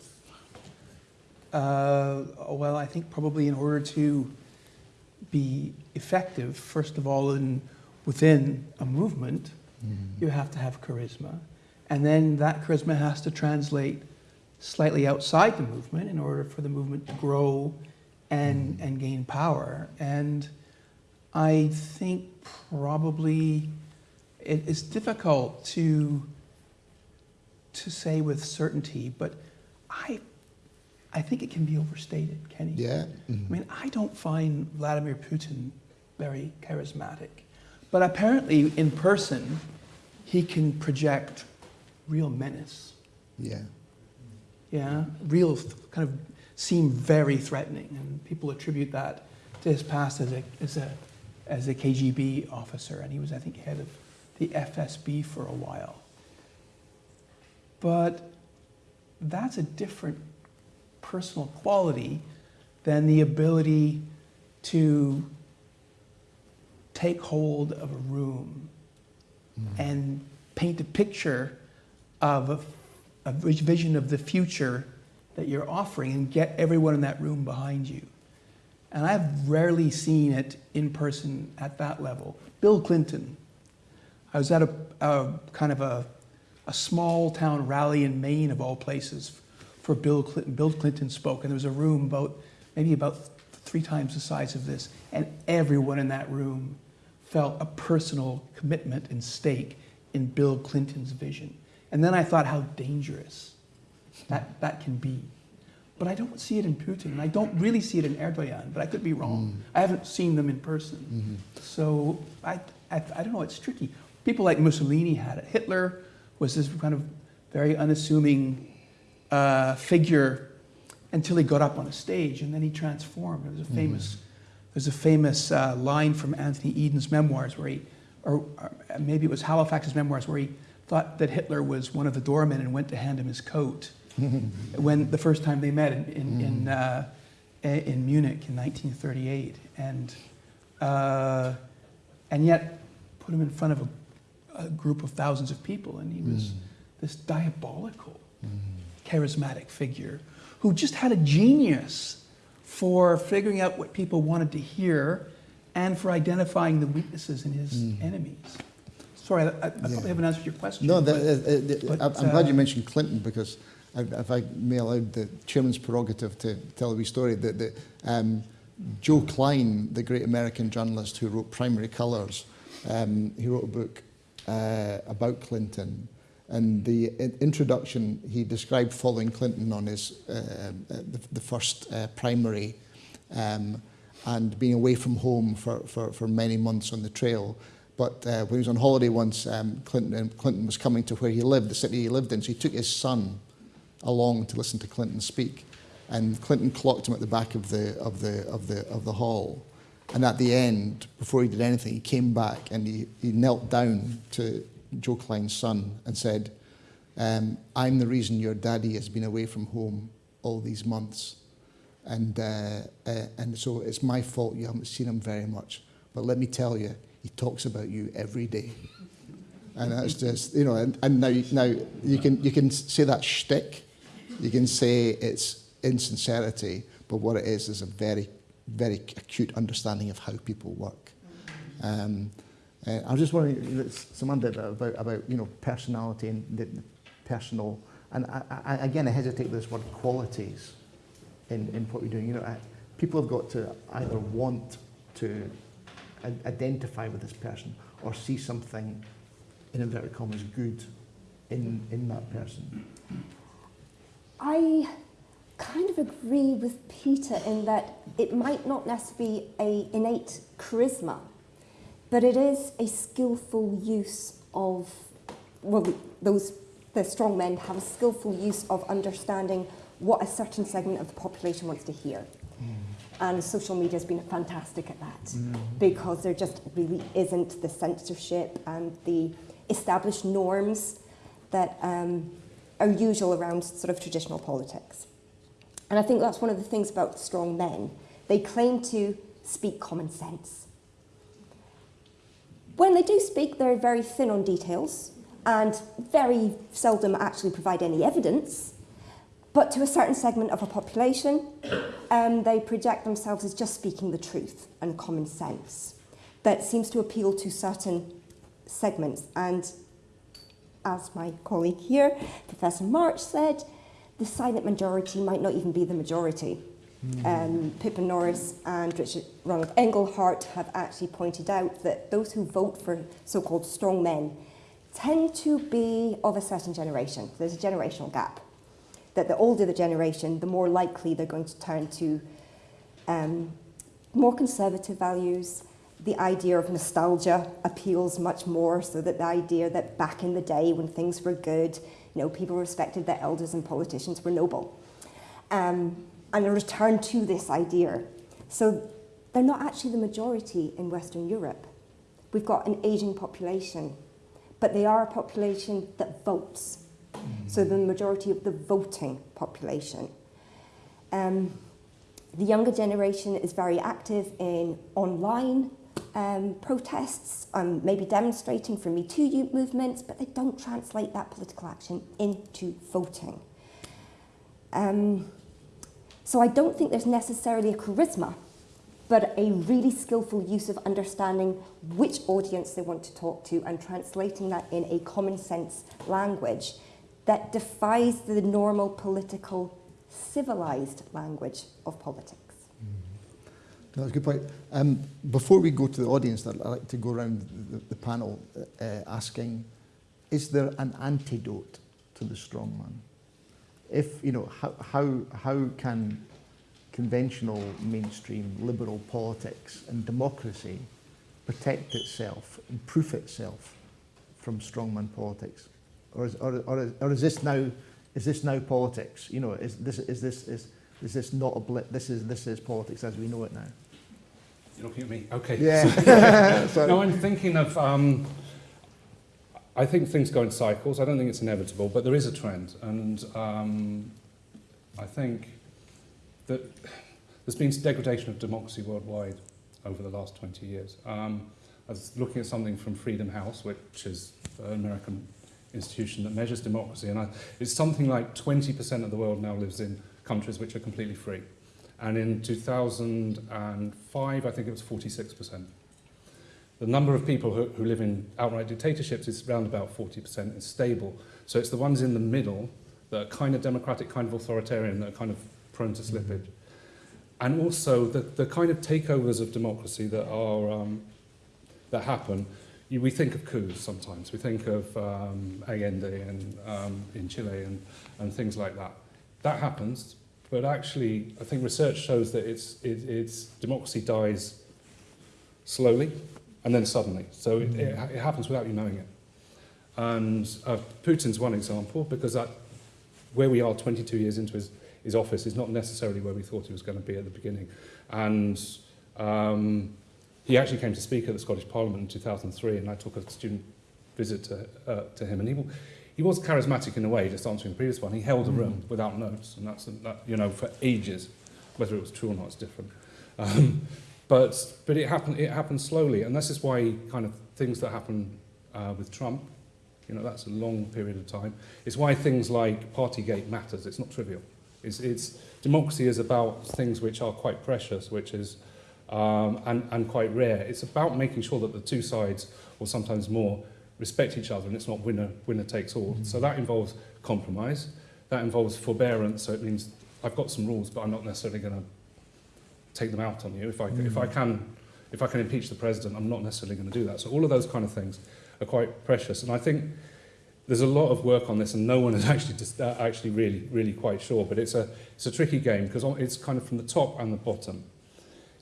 Uh, well, I think probably in order to be effective, first of all, in, within a movement, mm. you have to have charisma. And then that charisma has to translate slightly outside the movement in order for the movement to grow and, mm. and gain power. And I think probably it is difficult to, to say with certainty, but I I think it can be overstated, Kenny. Yeah. Mm-hmm. I mean, I don't find Vladimir Putin very charismatic, but apparently in person, he can project real menace. Yeah. Yeah, real th- kind of seem very threatening, and people attribute that to his past as a as a as a KGB officer, and he was, I think, head of the FSB for a while. But that's a different personal quality than the ability to take hold of a room mm-hmm. and paint a picture of a, a vision of the future that you're offering and get everyone in that room behind you. And I've rarely seen it in person at that level. Bill Clinton. I was at a, a kind of a, a small town rally in Maine, of all places, for Bill Clinton. Bill Clinton spoke, and there was a room about maybe about three times the size of this, and everyone in that room felt a personal commitment and stake in Bill Clinton's vision. And then I thought how dangerous that, that can be. But I don't see it in Putin, and I don't really see it in Erdogan, but I could be wrong. Mm-hmm. I haven't seen them in person. Mm-hmm. So I, I, I don't know, it's tricky. People like Mussolini had it. Hitler was this kind of very unassuming uh, figure until he got up on a stage, and then he transformed. There was a famous, there's a famous uh, line from Anthony Eden's memoirs where he, or, or maybe it was Halifax's memoirs, where he thought that Hitler was one of the doormen and went to hand him his coat <laughs> when the first time they met in, in, in, uh, in Munich in 1938. And, uh, and yet put him in front of a, a group of thousands of people, and he was this diabolical, charismatic figure who just had a genius for figuring out what people wanted to hear and for identifying the weaknesses in his enemies. Sorry, I, I, I probably haven't answered your question. No, the, but- uh, uh, but, I'm glad you uh, mentioned Clinton because if I may allow the chairman's prerogative to tell a wee story, that the, um, Joe Klein, the great American journalist who wrote Primary Colours, um, he wrote a book uh, about Clinton. And the introduction, he described following Clinton on his uh, uh, the, the first uh, primary um, and being away from home for, for, for many months on the trail. But uh, when he was on holiday once, um, Clinton, Clinton was coming to where he lived, the city he lived in, so he took his son along to listen to Clinton speak. And Clinton clocked him at the back of the, of the, of the, of the hall. And at the end, before he did anything, he came back and he, he knelt down to Joe Klein's son and said, um, I'm the reason your daddy has been away from home all these months. And, uh, uh, and so it's my fault you haven't seen him very much. But let me tell you, he talks about you every day. And that's just, you know, and, and now, now you, can, you can say that shtick, you can say it's insincerity, but what it is is a very, very acute understanding of how people work. Um, uh, I was just wondering, Samantha, about, about you know, personality and the, the personal, and I, I, again, I hesitate with this word qualities in, in what you're doing. You know, I, people have got to either want to identify with this person or see something, in inverted commas, good in, in that person. I kind of agree with Peter in that it might not necessarily be a innate charisma, but it is a skillful use of, well, those the strong men have a skillful use of understanding what a certain segment of the population wants to hear. And social media has been fantastic at that because there just really isn't the censorship and the established norms that um, are usual around sort of traditional politics. And I think that's one of the things about strong men. They claim to speak common sense. When they do speak, they're very thin on details and very seldom actually provide any evidence. But to a certain segment of a population, um, they project themselves as just speaking the truth and common sense. That seems to appeal to certain segments. And as my colleague here, Professor March, said, the silent majority might not even be the majority. Um, Pippa Norris and Richard Ronald Inglehart have actually pointed out that those who vote for so-called strong men tend to be of a certain generation. There's a generational gap. That the older the generation, the more likely they're going to turn to um, more conservative values. The idea of nostalgia appeals much more, so that the idea that back in the day when things were good, You know, people respected their elders and politicians were noble. Um, and a return to this idea. So they're not actually the majority in Western Europe. We've got an aging population, but they are a population that votes. So the majority of the voting population. Um, the younger generation is very active in online um, protests, um, maybe demonstrating for Me Too youth movements, but they don't translate that political action into voting. Um, so I don't think there's necessarily a charisma, but a really skillful use of understanding which audience they want to talk to and translating that in a common sense language that defies the normal political civilized language of politics. No, that's a good point. Um, before we go to the audience, I'd like to go around the, the panel uh, asking, is there an antidote to the strongman? If, you know, how, how, how can conventional mainstream liberal politics and democracy protect itself, improve itself from strongman politics? Or is, or, or, is, or is this now, is this now politics? You know, is this, is this, is, is this not a blip? This is, this is politics as we know it now. You're looking at me. Okay. Yeah. <laughs> <laughs> No, I'm thinking of. Um, I think things go in cycles. I don't think it's inevitable, but there is a trend, and um, I think that there's been degradation of democracy worldwide over the last 20 years. Um, I was looking at something from Freedom House, which is an American institution that measures democracy, and I, it's something like 20% of the world now lives in countries which are completely free. And in 2005, I think it was 46%. The number of people who, who live in outright dictatorships is around about 40%. It's stable. So it's the ones in the middle that are kind of democratic, kind of authoritarian, that are kind of prone to slippage. And also the, the kind of takeovers of democracy that are um, that happen. You, we think of coups sometimes. We think of um, Allende and, um, in Chile and, and things like that. That happens, but actually, I think research shows that it's, it, it's democracy dies slowly and then suddenly. So it, it, it happens without you knowing it. And uh, Putin's one example because that, where we are 22 years into his, his office is not necessarily where we thought he was going to be at the beginning. And um, he actually came to speak at the Scottish Parliament in 2003, and I took a student visit to, uh, to him, and he, he was charismatic in a way, just answering the previous one. He held a room without notes, and that's, that, you know, for ages. Whether it was true or not is different. Um, but, but it happened, it happened slowly, and this is why kind of things that happen uh, with Trump, you know, that's a long period of time. It's why things like Partygate matters. It's not trivial. It's, it's, democracy is about things which are quite precious, which is um, and, and quite rare. It's about making sure that the two sides, or sometimes more, respect each other and it's not winner, winner takes all. So that involves compromise, that involves forbearance, so it means I've got some rules, but I'm not necessarily going to take them out on you. If I, if, I can, if I can impeach the president, I'm not necessarily going to do that. So all of those kind of things are quite precious. And I think there's a lot of work on this and no one is <laughs> actually, just, uh, actually really, really quite sure. But it's a, it's a tricky game because it's kind of from the top and the bottom.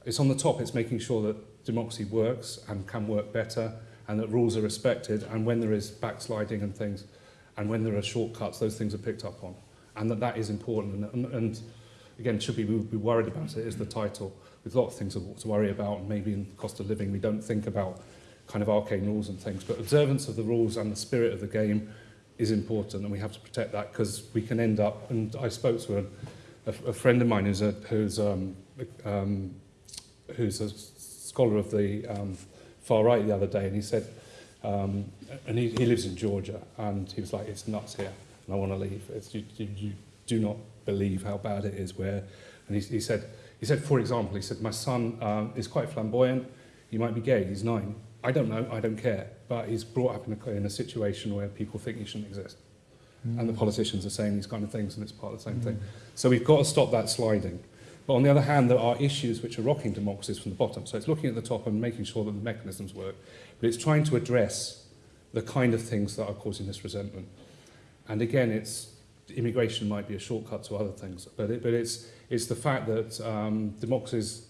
It's on the top, it's making sure that democracy works and can work better and that rules are respected and when there is backsliding and things and when there are shortcuts, those things are picked up on. And that that is important. And, and, and again, should we be worried about it is the title. With a lot of things to worry about, and maybe in the cost of living, we don't think about kind of arcane rules and things. But observance of the rules and the spirit of the game is important, and we have to protect that because we can end up. And I spoke to a, a, a friend of mine who's a, who's um, um, who's a scholar of the um, far right the other day, and he said, um, and he, he lives in Georgia, and he was like, it's nuts here, and I want to leave. It's, you, you, you do not believe how bad it is where, and he, he said, he said, for example, he said, my son um, is quite flamboyant, he might be gay, he's nine. I don't know, I don't care, but he's brought up in a, in a situation where people think he shouldn't exist. Mm. And the politicians are saying these kind of things, and it's part of the same mm. thing. So we've got to stop that sliding. But on the other hand, there are issues which are rocking democracies from the bottom. So it's looking at the top and making sure that the mechanisms work. But it's trying to address the kind of things that are causing this resentment. And again, it's immigration might be a shortcut to other things, but, it, but it's, it's the fact that um, democracies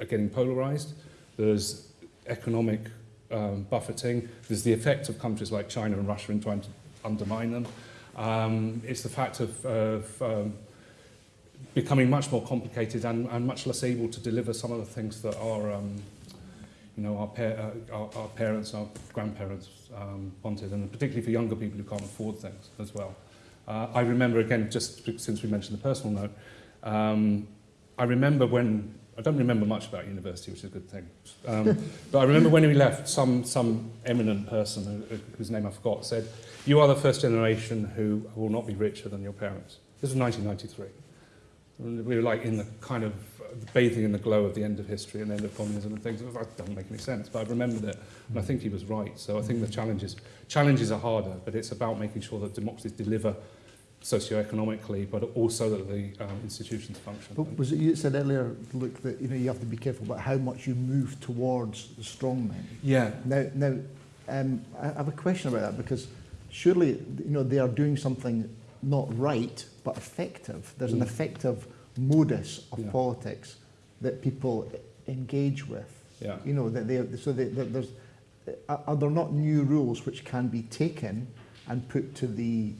are getting polarized. There's economic um, buffeting. There's the effect of countries like China and Russia in trying to undermine them. Um, it's the fact of, of um, becoming much more complicated and, and much less able to deliver some of the things that our, um, you know, our, pa- uh, our, our parents, our grandparents um, wanted, and particularly for younger people who can't afford things as well. Uh, I remember, again, just since we mentioned the personal note, um, I remember when, I don't remember much about university, which is a good thing, um, <laughs> but I remember when we left, some, some eminent person, who, whose name I forgot, said, you are the first generation who will not be richer than your parents. This was 1993. We were like in the kind of bathing in the glow of the end of history and end of communism and things. Like, doesn't make any sense, but I remembered it, and I think he was right. So I think the challenges challenges are harder, but it's about making sure that democracies deliver socioeconomically, but also that the um, institutions function. But was it you said earlier, Luke, that you know you have to be careful about how much you move towards the strong men? yeah, Now, now, um, I have a question about that because surely, you know, they are doing something not right but effective. There's an Mm. effective modus of Yeah. politics that people engage with. yeah. You know, that they so they, that there's are are there not new rules which can be taken and put to the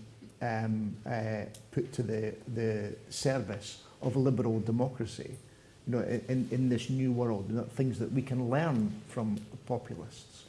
um, uh, put to the the service of liberal democracy? You know, in- in, in this new world, you know, things that we can learn from populists.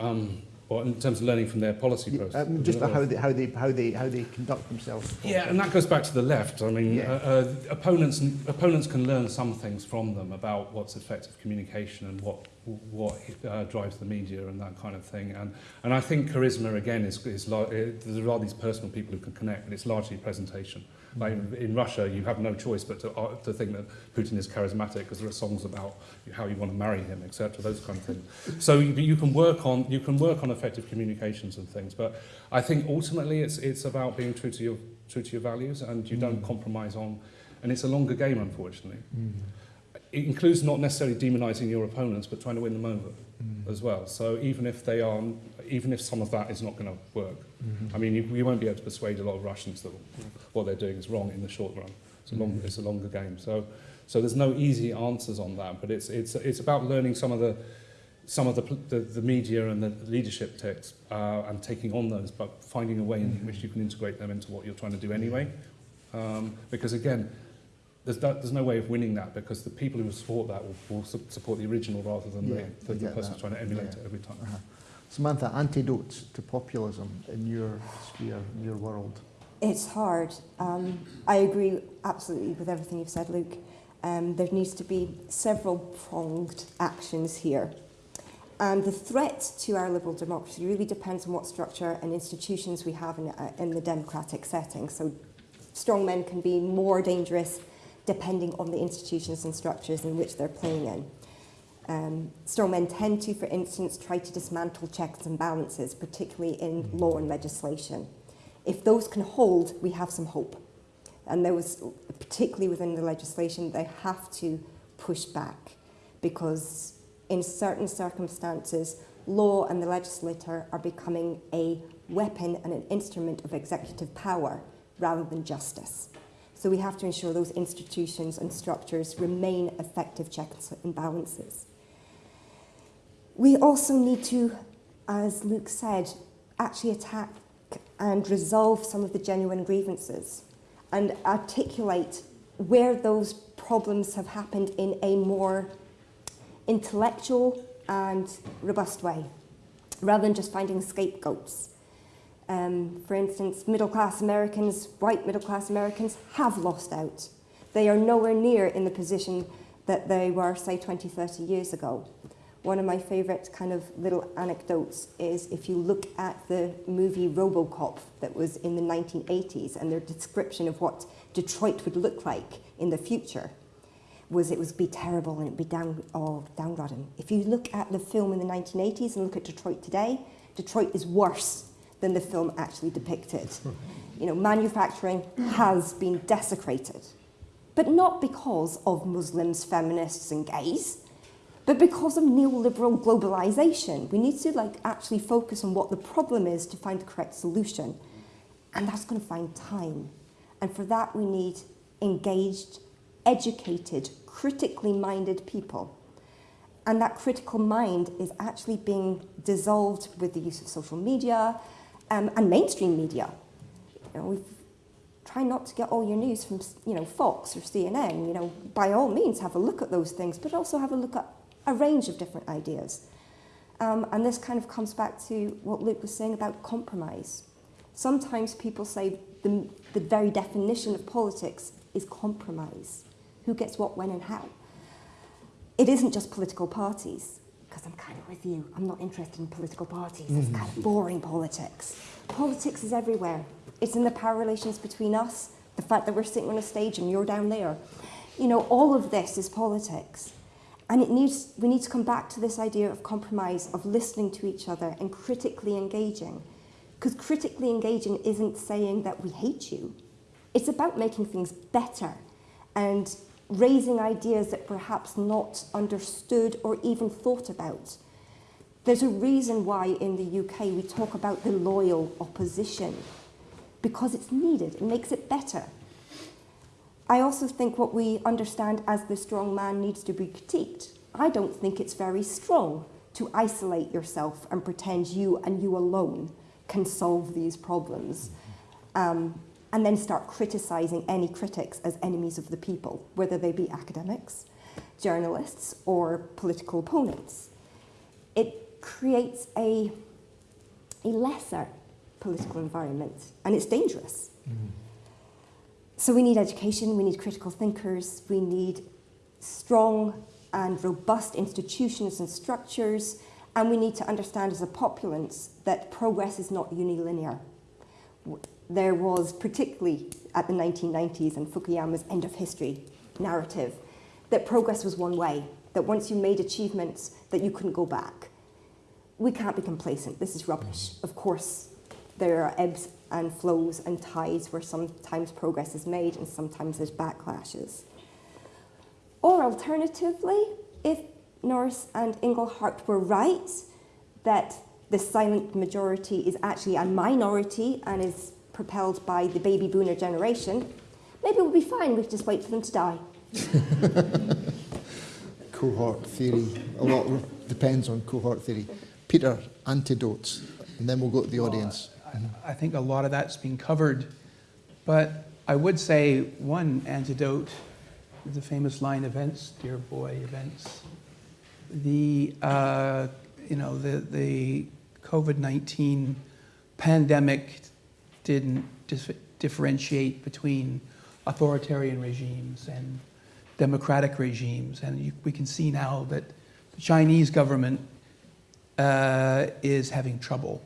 Um, or in terms of learning from their policy process. um, just how they how they how they how they conduct themselves. Yeah, and that goes back to the left. I mean, Yeah. uh, uh, opponents opponents can learn some things from them about what's effective communication and what what uh, drives the media and that kind of thing. And and I think charisma again is is uh, there are these personal people who can connect, but it's largely presentation. Like in, in Russia, you have no choice but to, uh, to think that Putin is charismatic because there are songs about how you want to marry him, etc. Those kind of things. So you, you can work on you can work on effective communications and things, but I think ultimately it's it's about being true to your true to your values and you don't Mm. compromise on. And it's a longer game, unfortunately. Mm. It includes not necessarily demonising your opponents, but trying to win them over Mm. as well. So even if they are, even if some of that is not going to work, Mhm. I mean, you, you won't be able to persuade a lot of Russians that what they're doing is wrong in the short run. It's a, long, Mhm. it's a longer game. So, so there's no easy answers on that, but it's, it's, it's about learning some of the, some of the, the, the media and the leadership texts uh, and taking on those, but finding a way in which you can integrate them into what you're trying to do anyway. Um, because again, there's, that, there's no way of winning that because the people who support that will, will su- support the original rather than Yeah, the, the, the person that. trying to emulate Yeah. it every time. Uh-huh. Samantha, antidotes to populism in your sphere, in your world. It's hard. Um, I agree absolutely with everything you've said, Luke. Um, there needs to be several pronged actions here. And the threat to our liberal democracy really depends on what structure and institutions we have in, uh, in the democratic setting. So strong men can be more dangerous depending on the institutions and structures in which they're playing in. Um, strong men tend to, for instance, try to dismantle checks and balances, particularly in law and legislation. If those can hold, we have some hope. And there was, particularly within the legislation, they have to push back because in certain circumstances, law and the legislator are becoming a weapon and an instrument of executive power rather than justice. So we have to ensure those institutions and structures remain effective checks and balances. We also need to, as Luke said, actually attack and resolve some of the genuine grievances and articulate where those problems have happened in a more intellectual and robust way, rather than just finding scapegoats. Um, for instance, middle class Americans, white middle class Americans, have lost out. They are nowhere near in the position that they were, say, 20, 30 years ago. One of my favourite kind of little anecdotes is if you look at the movie Robocop that was in the 1980s and their description of what Detroit would look like in the future was it would be terrible and it'd be down, oh, downtrodden. If you look at the film in the 1980s and look at Detroit today, Detroit is worse than the film actually depicted. You know, manufacturing has been desecrated, but not because of Muslims, feminists, and gays, but because of neoliberal globalization. We need to like actually focus on what the problem is to find the correct solution, and that's going to find time. And for that, we need engaged, educated, critically minded people. And that critical mind is actually being dissolved with the use of social media um, and mainstream media. You know, we've try not to get all your news from you know Fox or CNN. You know, by all means, have a look at those things, but also have a look at a range of different ideas. Um, and this kind of comes back to what Luke was saying about compromise. Sometimes people say the, the very definition of politics is compromise. Who gets what, when, and how? It isn't just political parties, because I'm kind of with you. I'm not interested in political parties. It's kind of mm-hmm. boring politics. Politics is everywhere. It's in the power relations between us, the fact that we're sitting on a stage and you're down there. You know, all of this is politics. And it needs, we need to come back to this idea of compromise, of listening to each other and critically engaging. Because critically engaging isn't saying that we hate you. It's about making things better and raising ideas that perhaps not understood or even thought about. There's a reason why in the UK we talk about the loyal opposition, because it's needed, it makes it better. I also think what we understand as the strong man needs to be critiqued. I don't think it's very strong to isolate yourself and pretend you and you alone can solve these problems. Um, and then start criticizing any critics as enemies of the people, whether they be academics, journalists, or political opponents. It creates a, a lesser political environment, and it's dangerous. Mm-hmm. So we need education, we need critical thinkers, we need strong and robust institutions and structures, and we need to understand as a populace that progress is not unilinear. There was, particularly at the 1990s and Fukuyama's end of history narrative, that progress was one way, that once you made achievements, that you couldn't go back. We can't be complacent. This is rubbish. Mm. Of course, there are ebbs and flows and tides where sometimes progress is made and sometimes there's backlashes. Or alternatively, if Norris and Inglehart were right that the silent majority is actually a minority and is propelled by the baby boomer generation, maybe we'll be fine. We could just wait for them to die. <laughs> Cohort theory. A lot depends on cohort theory. Peter, antidotes, and then we'll go to the audience. I think a lot of that's been covered, but I would say one antidote, the famous line events, dear boy events. The, uh, you know, the, the COVID-19 pandemic didn't differentiate between authoritarian regimes and democratic regimes. And you, we can see now that the Chinese government uh, is having trouble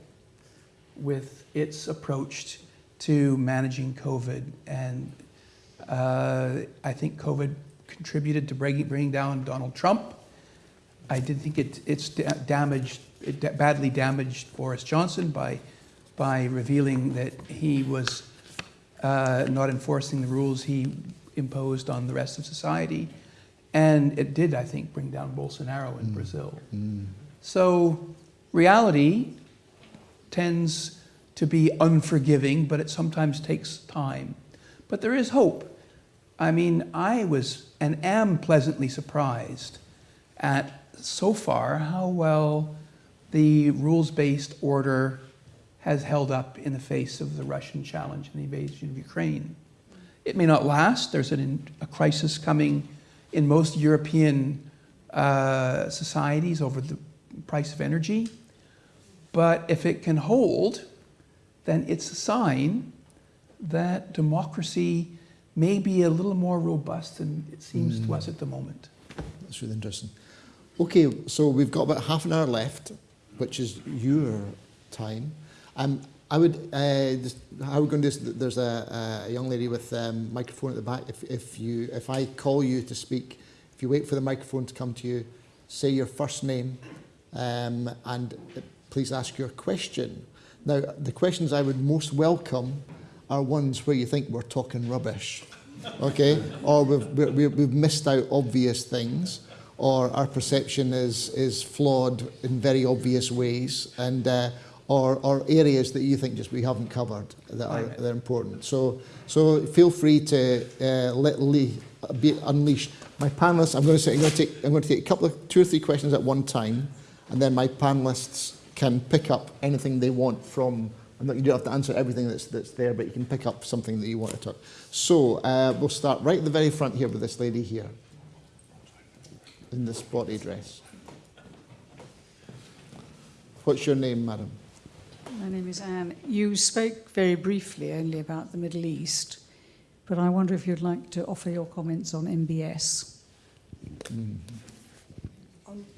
with its approach to managing COVID. And uh, I think COVID contributed to bringing, bringing down Donald Trump. I did think it, it's da- damaged, it badly damaged Boris Johnson by, by revealing that he was uh, not enforcing the rules he imposed on the rest of society. And it did, I think, bring down Bolsonaro in Brazil. So reality tends to be unforgiving, but it sometimes takes time. But there is hope. I mean, I was and am pleasantly surprised at so far how well the rules based order has held up in the face of the Russian challenge and the invasion of Ukraine. It may not last, there's an, a crisis coming in most European uh, societies over the price of energy. But if it can hold, then it's a sign that democracy may be a little more robust than it seems to us at the moment. That's really interesting. Okay, so we've got about half an hour left, which is your time. Um, I would, uh, just, how we're going to do this, there's a, a young lady with a um, microphone at the back. If, if, you, if I call you to speak, if you wait for the microphone to come to you, say your first name um, and please ask your question. Now, the questions I would most welcome are ones where you think we're talking rubbish, okay? or we've, we- we've missed out obvious things, or our perception is, is flawed in very obvious ways, and, uh, or, or areas that you think just we haven't covered that are, that are important. So, so feel free to uh, let Lee be unleashed. My panelists, I'm going to say, I'm going to take, I'm going to take a couple of two or three questions at one time, and then my panelists can pick up anything they want from I'm not, you don't have to answer everything that's, that's there, but you can pick up something that you want to talk. So uh, we'll start right at the very front here with this lady here in the spotty dress. What's your name, madam? My name is Anne. You spoke very briefly only about the Middle East, but I wonder if you'd like to offer your comments on MBS.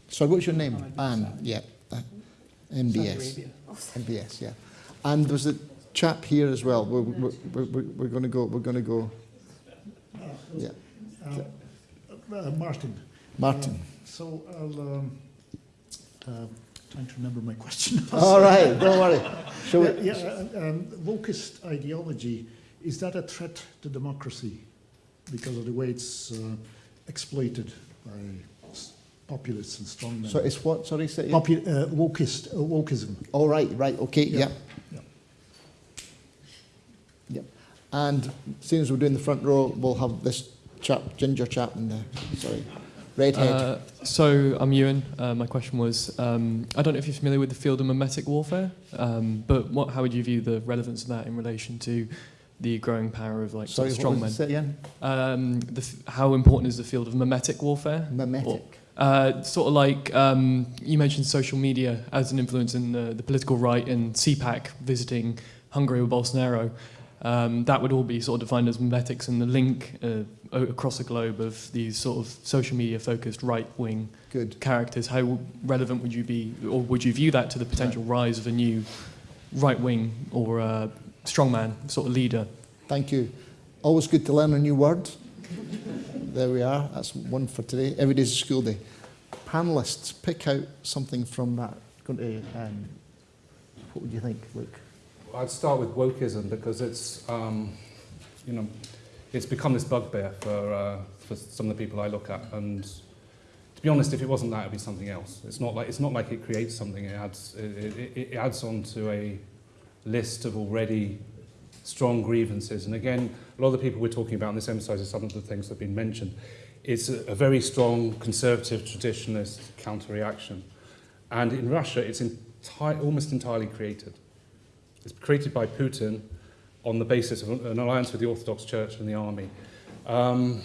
Sorry, what's your name? Anne. Yeah. uh, MBS. MBS. Yeah. And there's a chap here as well. We're, we're, we're, we're, we're going to go. We're going to go. Yeah. Uh, Martin. Martin. So I'll um, uh, trying to remember my question. <laughs> All right. Don't worry. Shall we? yeah, yeah, uh, um, wokist ideology is that a threat to democracy because of the way it's uh, exploited by populists and strongmen? So it's what? Sorry, say. Popu- uh, wokist, uh, wokeism. All right. Right. Okay. Yeah. Yeah. Yeah. And seeing as we're doing the front row, we'll have this chap, ginger chap, in there. Sorry, redhead. Uh, so I'm Ewan. Uh, my question was, um, I don't know if you're familiar with the field of memetic warfare, um, but what, how would you view the relevance of that in relation to the growing power of like Sorry, sort what was strongmen? again. Um, the, f- how important is the field of memetic warfare? Memetic. Uh, sort of like um, you mentioned social media as an influence in the, the political right and CPAC visiting Hungary with Bolsonaro. Um, that would all be sort of defined as memetics and the link uh, across the globe of these sort of social media focused right wing Good. characters. How relevant would you be, or would you view that to the potential rise of a new right wing or uh, strongman sort of leader? Thank you. Always good to learn a new word. There we are. That's one for today. Every day's a school day. Panelists, pick out something from that. Going to, um, what would you think, Luke? I'd start with wokeism because it's, um, you know, it's become this bugbear for, uh, for some of the people I look at. And to be honest, if it wasn't that, it'd be something else. It's not like, it's not like it creates something. It adds, it, it, it adds on to a list of already strong grievances. And again, a lot of the people we're talking about, and this emphasises some of the things that have been mentioned, it's a, a very strong conservative traditionalist counter-reaction. And in Russia, it's enti- almost entirely created. It's created by Putin on the basis of an alliance with the Orthodox Church and the army. Um,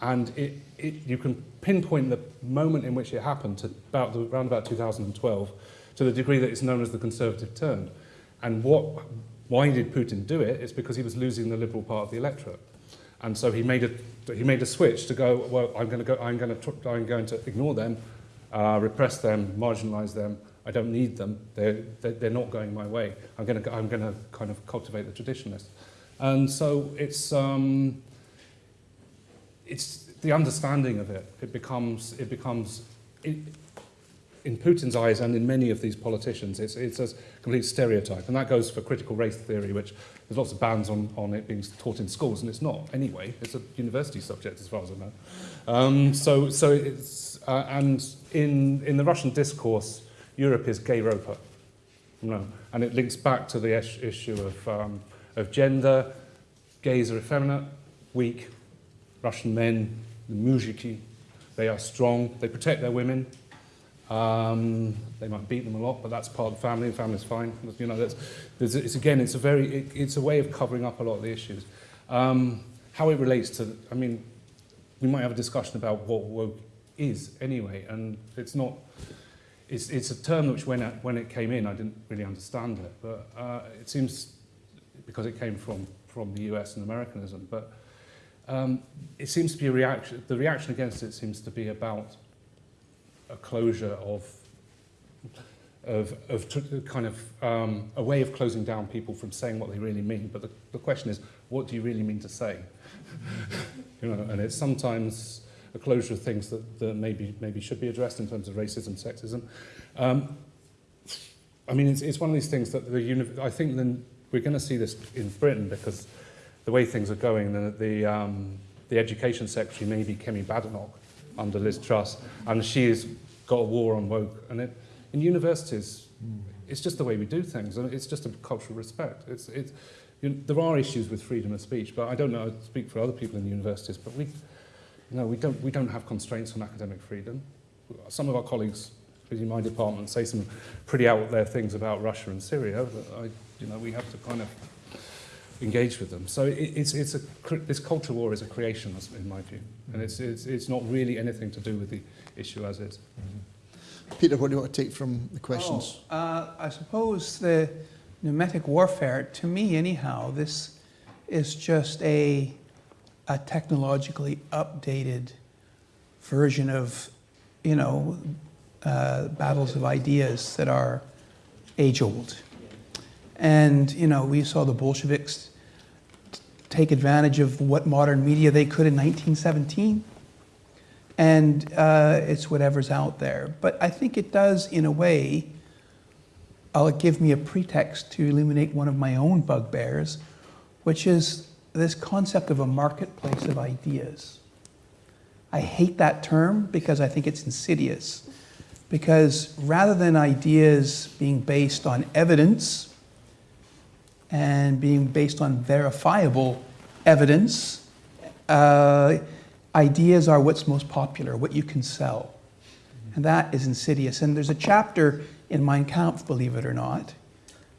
and it, it, you can pinpoint the moment in which it happened to about the, around about 2012 to the degree that it's known as the conservative turn. And what, why did Putin do it? It's because he was losing the liberal part of the electorate. And so he made a, he made a switch to go, well, I'm going to, go, I'm going to, I'm going to ignore them, uh, repress them, marginalize them. I don't need them. They're, they're, not going my way. I'm going to, I'm going to kind of cultivate the traditionalists. And so it's, um, it's the understanding of it. It becomes, it becomes it, in Putin's eyes and in many of these politicians, it's, it's a complete stereotype. And that goes for critical race theory, which there's lots of bans on, on it being taught in schools, and it's not anyway. It's a university subject, as far as I know. Um, so, so it's, uh, and in, in the Russian discourse, Europe is Gayropa. No. And it links back to the issue of, um, of gender. Gays are effeminate, weak. Russian men, the muzhiki, they are strong. They protect their women. Um, they might beat them a lot, but that's part of the family, and family's fine. You know, that's, there's, it's again, it's a very, it, it's a way of covering up a lot of the issues. Um, how it relates to, I mean, we might have a discussion about what woke is anyway, and it's not, it's, it's a term which when it, when it came in, I didn't really understand it, but uh, it seems, because it came from, from the US and Americanism, but um, it seems to be a reaction, the reaction against it seems to be about a closure of, of, of kind of um, a way of closing down people from saying what they really mean. But the, the question is, what do you really mean to say? <laughs> you know, and it's sometimes a closure of things that, that maybe, maybe should be addressed in terms of racism, sexism. Um, I mean, it's, it's one of these things that the uni- I think then we're going to see this in Britain because the way things are going, the, the, um, the education secretary may be Kemi Badenoch under Liz Truss, and she has got a war on woke. And it, in universities, it's just the way we do things, and it's just a cultural respect. It's, it's, you know, there are issues with freedom of speech, but I don't know, I speak for other people in universities, but we, you know, we, don't, we don't have constraints on academic freedom. Some of our colleagues in my department say some pretty out there things about Russia and Syria that I You know, we have to kind of engage with them. So it, it's, it's a, this culture war is a creation, in my view, and it's, it's, it's not really anything to do with the issue as is. Peter, what do you want to take from the questions? Oh, uh, I suppose the pneumatic warfare, to me anyhow, this is just a, a technologically updated version of, you know, uh, battles of ideas that are age old. And, you know, we saw the Bolsheviks take advantage of what modern media they could in 1917 and uh, it's whatever's out there. But I think it does, in a way, uh, give me a pretext to illuminate one of my own bugbears, which is this concept of a marketplace of ideas. I hate that term because I think it's insidious. Because rather than ideas being based on evidence and being based on verifiable evidence, uh, ideas are what's most popular, what you can sell. And that is insidious. And there's a chapter in Mein Kampf, believe it or not,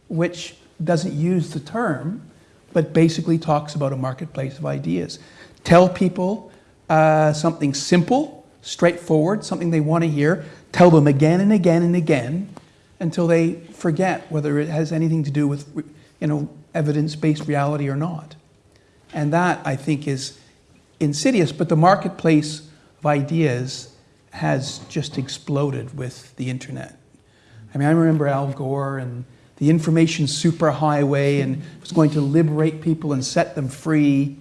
which doesn't use the term, but basically talks about a marketplace of ideas. Tell people uh, something simple, straightforward, something they want to hear. Tell them again and again and again until they forget whether it has anything to do with you know, evidence-based reality or not. And that, I think, is insidious, but the marketplace of ideas has just exploded with the internet. I mean, I remember Al Gore and the information superhighway and was going to liberate people and set them free,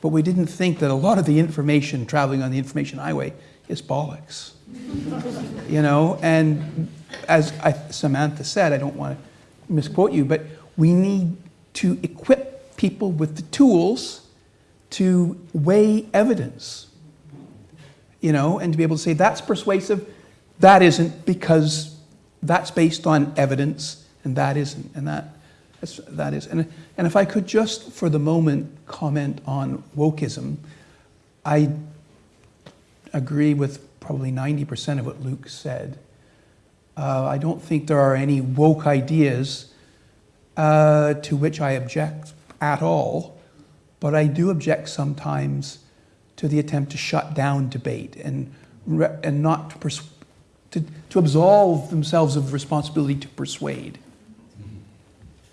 but we didn't think that a lot of the information traveling on the information highway is bollocks. <laughs> you know, and as I, Samantha said, I don't want to misquote you, but we need to equip people with the tools to weigh evidence, you know, and to be able to say that's persuasive, that isn't because that's based on evidence and that isn't, and that, that's, that is. And, and if I could just for the moment comment on wokeism, I agree with probably 90% of what Luke said. Uh, I don't think there are any woke ideas uh, to which I object at all. But I do object sometimes to the attempt to shut down debate and, and not to, to, to absolve themselves of responsibility to persuade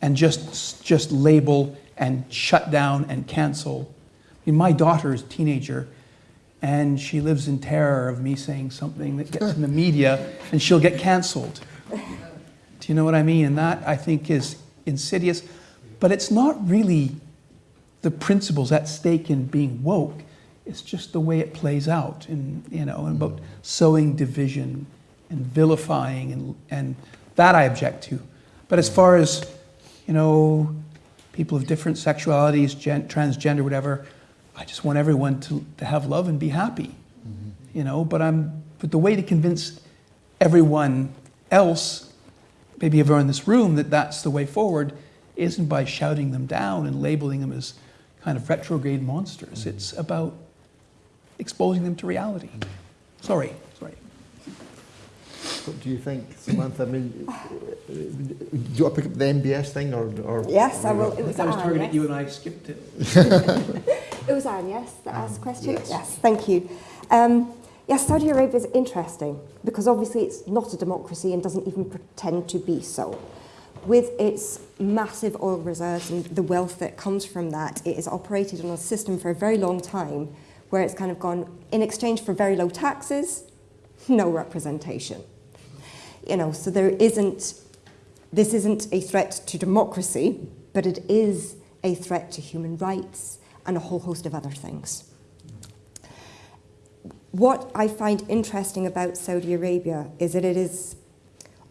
and just, just label and shut down and cancel. I mean, my daughter is a teenager and she lives in terror of me saying something that gets in the media and she'll get canceled. Do you know what I mean? And that I think is insidious, but it's not really the principles at stake in being woke. It's just the way it plays out, and you know, about sowing division and vilifying, and and that I object to. But as far as you know, people of different sexualities, gen- transgender, whatever, I just want everyone to, to have love and be happy. Mm-hmm. You know, but I'm but the way to convince everyone else, maybe everyone in this room, that that's the way forward, isn't by shouting them down and labeling them as kind of retrograde monsters. Mm-hmm. It's about exposing them to reality. Mm-hmm. Sorry, sorry. What do you think, Samantha? I mean, do you want to pick up the MBS thing or? or Yes, I will. It I was think I was Anne, targeting yes? you and I skipped it. <laughs> <laughs> It was Anne, yes, that asked the question? yes. thank you. Um, yes, Saudi Arabia is interesting because obviously it's not a democracy and doesn't even pretend to be so. With its massive oil reserves and the wealth that comes from that, it has operated on a system for a very long time where it's kind of gone in exchange for very low taxes, no representation. You know, so there isn't, this isn't a threat to democracy, but it is a threat to human rights and a whole host of other things. What I find interesting about Saudi Arabia is that it is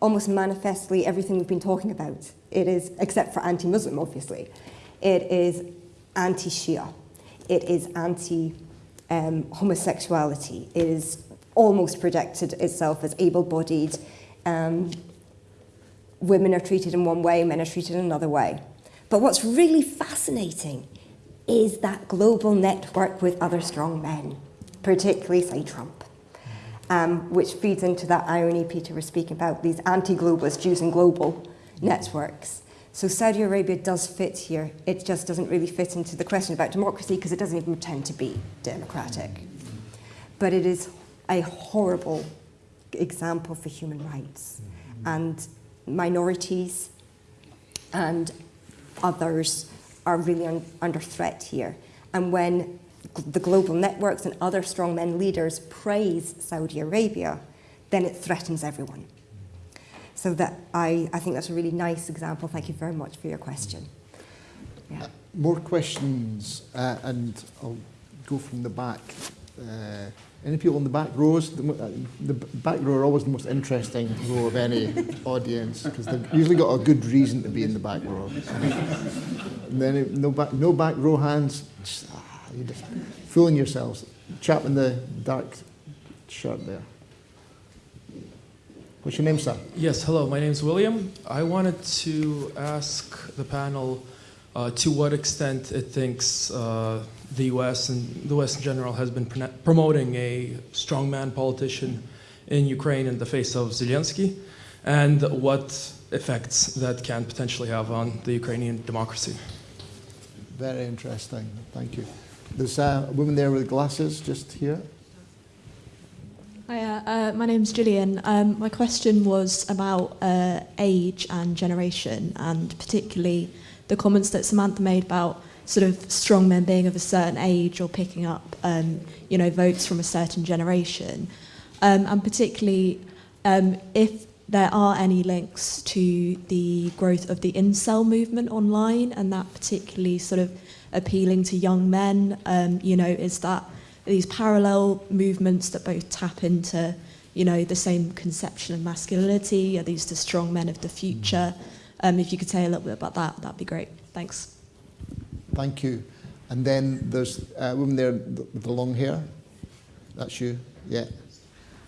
almost manifestly everything we've been talking about. It is, except for anti Muslim, obviously, it is anti Shia, it is anti um, homosexuality, it is almost projected itself as able bodied. Um, women are treated in one way, men are treated in another way. But what's really fascinating is that global network with other strong men, particularly, say, Trump, um, which feeds into that irony Peter was speaking about, these anti-globalist Jews and global networks. So Saudi Arabia does fit here. It just doesn't really fit into the question about democracy because it doesn't even pretend to be democratic. But it is a horrible example for human rights. And minorities and others are really un- under threat here. And when the global networks and other strongmen leaders praise Saudi Arabia, then it threatens everyone. So that I, I think that's a really nice example. Thank you very much for your question. Yeah. More questions, uh, and I'll go from the back. Uh, any people in the back rows? The, uh, the back row are always the most interesting row of any audience because they've usually got a good reason to be in the back row. and then if no back, no back row hands. Just, ah, you're just fooling yourselves. Chap in the dark shirt there. What's your name, sir? Yes, hello, my name is William. I wanted to ask the panel uh, to what extent it thinks uh, the US and the West in general has been promoting a strongman politician in Ukraine in the face of Zelensky, and what effects that can potentially have on the Ukrainian democracy. Very interesting. Thank you. There's uh, a woman there with glasses just here. Hi, uh, my name's Gillian. Um, my question was about uh, age and generation, and particularly the comments that Samantha made about sort of strong men being of a certain age or picking up, um, you know, votes from a certain generation, um, and particularly um, if there are any links to the growth of the incel movement online, and that particularly sort of appealing to young men. Um, you know, is that these parallel movements that both tap into, you know, the same conception of masculinity? Are these the strong men of the future? Um, if you could say a little bit about that, that'd be great. Thanks. Thank you. And then there's a woman there with the long hair. That's you. Yeah.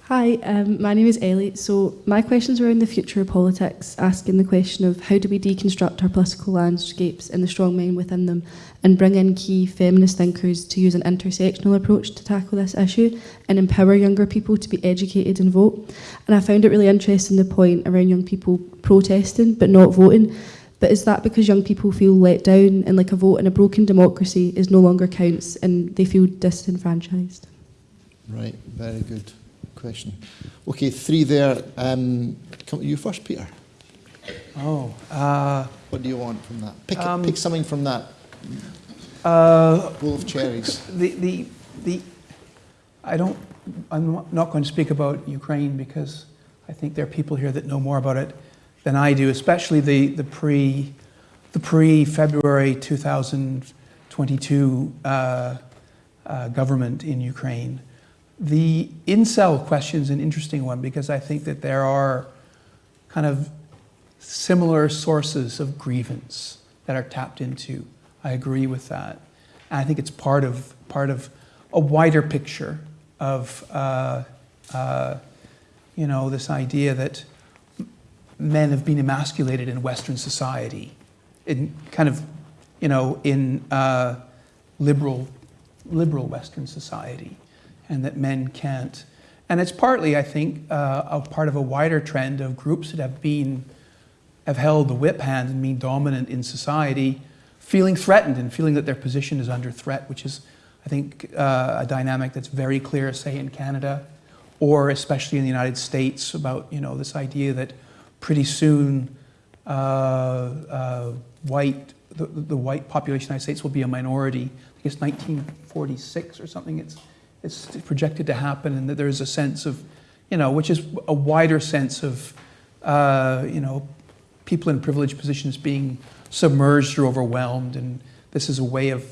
Hi, um, my name is Ellie. So my questions were in the future of politics, asking the question of how do we deconstruct our political landscapes and the strong men within them, and bring in key feminist thinkers to use an intersectional approach to tackle this issue and empower younger people to be educated and vote. And I found it really interesting the point around young people protesting but not voting. But is that because young people feel let down and like a vote in a broken democracy is no longer counts and they feel disenfranchised? Right. Very good question. Okay, three there. Um, come you first, Peter. Oh, uh, What do you want from that? Pick, Um, pick something from that uh, bowl of cherries. the, the, the, I don't, I'm not going to speak about Ukraine because I think there are people here that know more about it than I do, especially the, the pre, the pre-February 2022 uh, uh, government in Ukraine. The incel question is an interesting one because I think that there are kind of similar sources of grievance that are tapped into. I agree with that. And I think it's part of, part of a wider picture of, uh, uh, you know, this idea that men have been emasculated in Western society, in kind of, you know, in uh, liberal, liberal Western society, and that men can't. And it's partly, I think, uh, a part of a wider trend of groups that have been, have held the whip hand and been dominant in society, feeling threatened and feeling that their position is under threat, which is, I think, uh, a dynamic that's very clear, say, in Canada, or especially in the United States, about you know this idea that pretty soon uh, uh, white, the, the white population of the United States will be a minority. I think it's 1946 or something. It's it's projected to happen, and that there is a sense of, you know, which is a wider sense of, uh, you know, people in privileged positions being submerged or overwhelmed, and this is a way of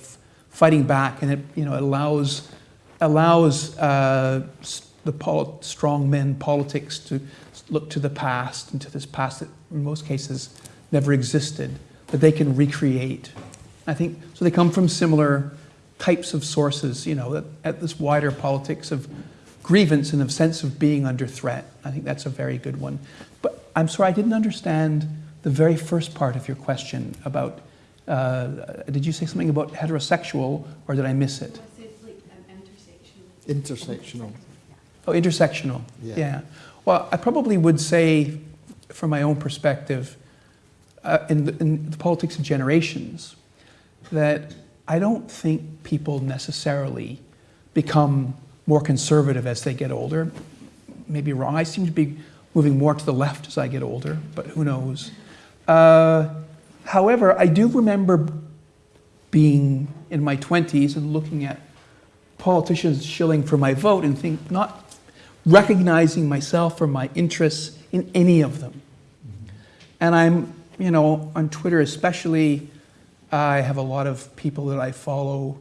fighting back, and it, you know, allows allows uh, the strong men politics to look to the past and to this past that in most cases never existed, that they can recreate. I think so. They come from similar types of sources, you know, at, at this wider politics of grievance and of sense of being under threat. I think that's a very good one. But I'm sorry, I didn't understand the very first part of your question about. Uh, did you say something about heterosexual, or did I miss it? Intersectional. Oh, intersectional. Yeah. Yeah. Well, I probably would say, from my own perspective, uh, in, the, in the politics of generations that I don't think people necessarily become more conservative as they get older. Maybe wrong. I seem to be moving more to the left as I get older, but who knows. Uh, however, I do remember being in my 20s and looking at politicians shilling for my vote and think not recognizing myself or my interests in any of them. And I'm, you know, on Twitter especially, I have a lot of people that I follow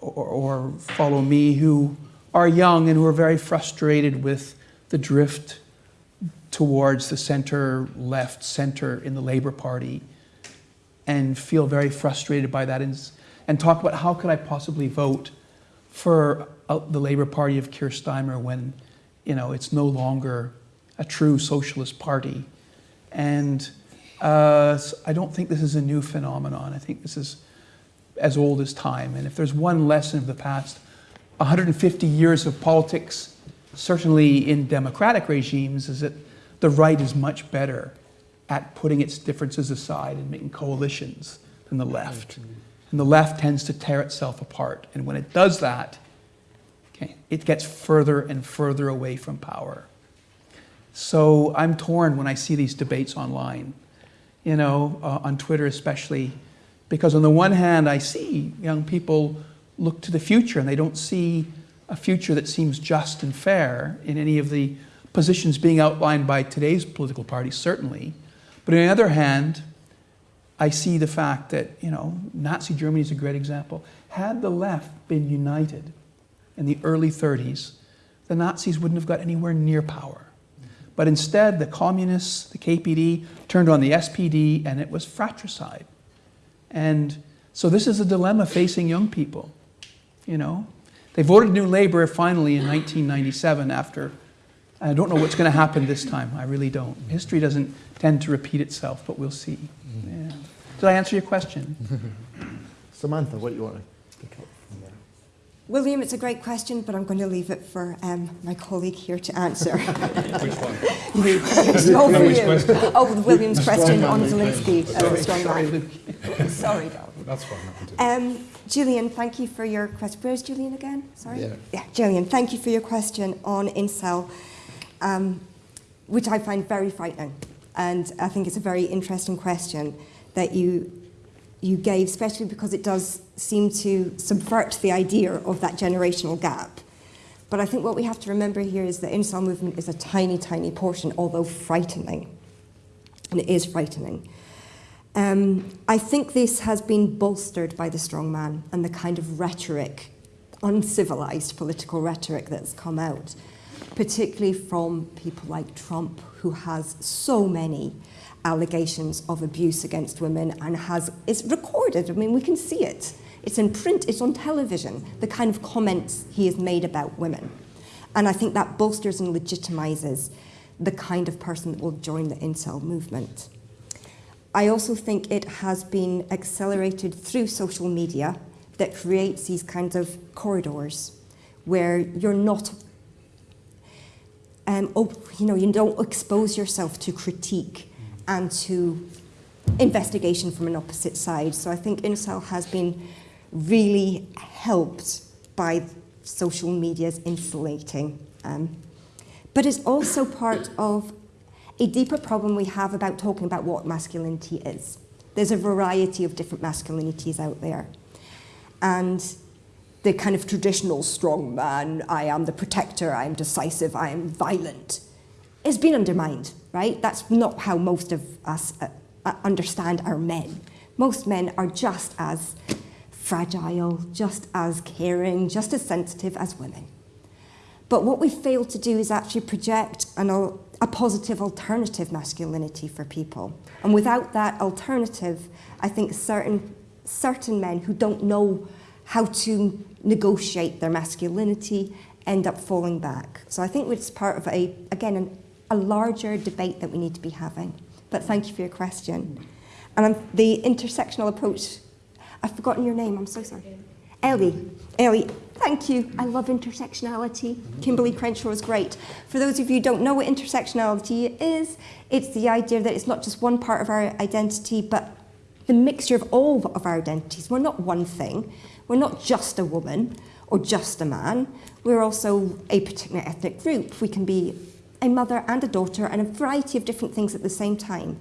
or, or follow me who are young and who are very frustrated with the drift towards the center, left, center in the Labour Party and feel very frustrated by that and, and talk about how could I possibly vote for uh, the Labour Party of Keir when, you know, it's no longer a true socialist party. And uh, I don't think this is a new phenomenon. I think this is as old as time. And if there's one lesson of the past 150 years of politics, certainly in democratic regimes, is that the right is much better at putting its differences aside and making coalitions than the left. And the left tends to tear itself apart. And when it does that, okay, it gets further and further away from power. So I'm torn when I see these debates online, you know, uh, on Twitter especially, because on the one hand, I see young people look to the future and they don't see a future that seems just and fair in any of the positions being outlined by today's political parties, certainly. But on the other hand, I see the fact that, you know, Nazi Germany is a great example. Had the left been united in the early 30s, the Nazis wouldn't have got anywhere near power. But instead, the communists, the KPD, turned on the SPD and it was fratricide. And so this is a dilemma facing young people, you know. They voted New Labour finally in 1997 after, I don't know what's going to happen this time, I really don't. History doesn't tend to repeat itself, but we'll see. Mm-hmm. Yeah. Did I answer your question? <laughs> Samantha, what do you want to pick up? William, it's a great question, but I'm going to leave it for um, my colleague here to answer. <laughs> Which one? <laughs> You. All No, for which question? Oh, William's question on. Zelensky. uh, strong man. Sorry, Dal. That's fine. Um, Julian, thank you for your question. Where's Julian again? Sorry. Yeah. Yeah, Julian, thank you for your question on incel, um, which I find very frightening, and I think it's a very interesting question that you you gave, especially because it does seem to subvert the idea of that generational gap. But I think what we have to remember here is the incel movement is a tiny, tiny portion, although frightening, and it is frightening. Um, I think this has been bolstered by the strongman and the kind of rhetoric, uncivilized political rhetoric that's come out, particularly from people like Trump, who has so many allegations of abuse against women and has it's recorded. I mean, we can see it. It's in print, it's on television, the kind of comments he has made about women. And I think that bolsters and legitimizes the kind of person that will join the incel movement. I also think it has been accelerated through social media that creates these kinds of corridors where you're not, um, op- you know, you don't expose yourself to critique and to investigation from an opposite side. So I think incel has been really helped by social media's insulating. Um, but it's also part of a deeper problem we have about talking about what masculinity is. There's a variety of different masculinities out there. And the kind of traditional strong man, I am the protector, I am decisive, I am violent, has been undermined, right? That's not how most of us uh, uh, understand our men. Most men are just as fragile, just as caring, just as sensitive as women. But what we fail to do is actually project an, a positive alternative masculinity for people. And without that alternative, I think certain, certain men who don't know how to negotiate their masculinity end up falling back. So I think it's part of a, again, an, a larger debate that we need to be having. But thank you for your question. And I'm, the intersectional approach, I've forgotten your name, I'm so sorry. Ellie, Ellie, thank you. I love intersectionality. Kimberlé Crenshaw is great. For those of you who don't know what intersectionality is, it's the idea that it's not just one part of our identity, but the mixture of all of our identities. We're not one thing. We're not just a woman or just a man. We're also a particular ethnic group. We can be a mother and a daughter and a variety of different things at the same time.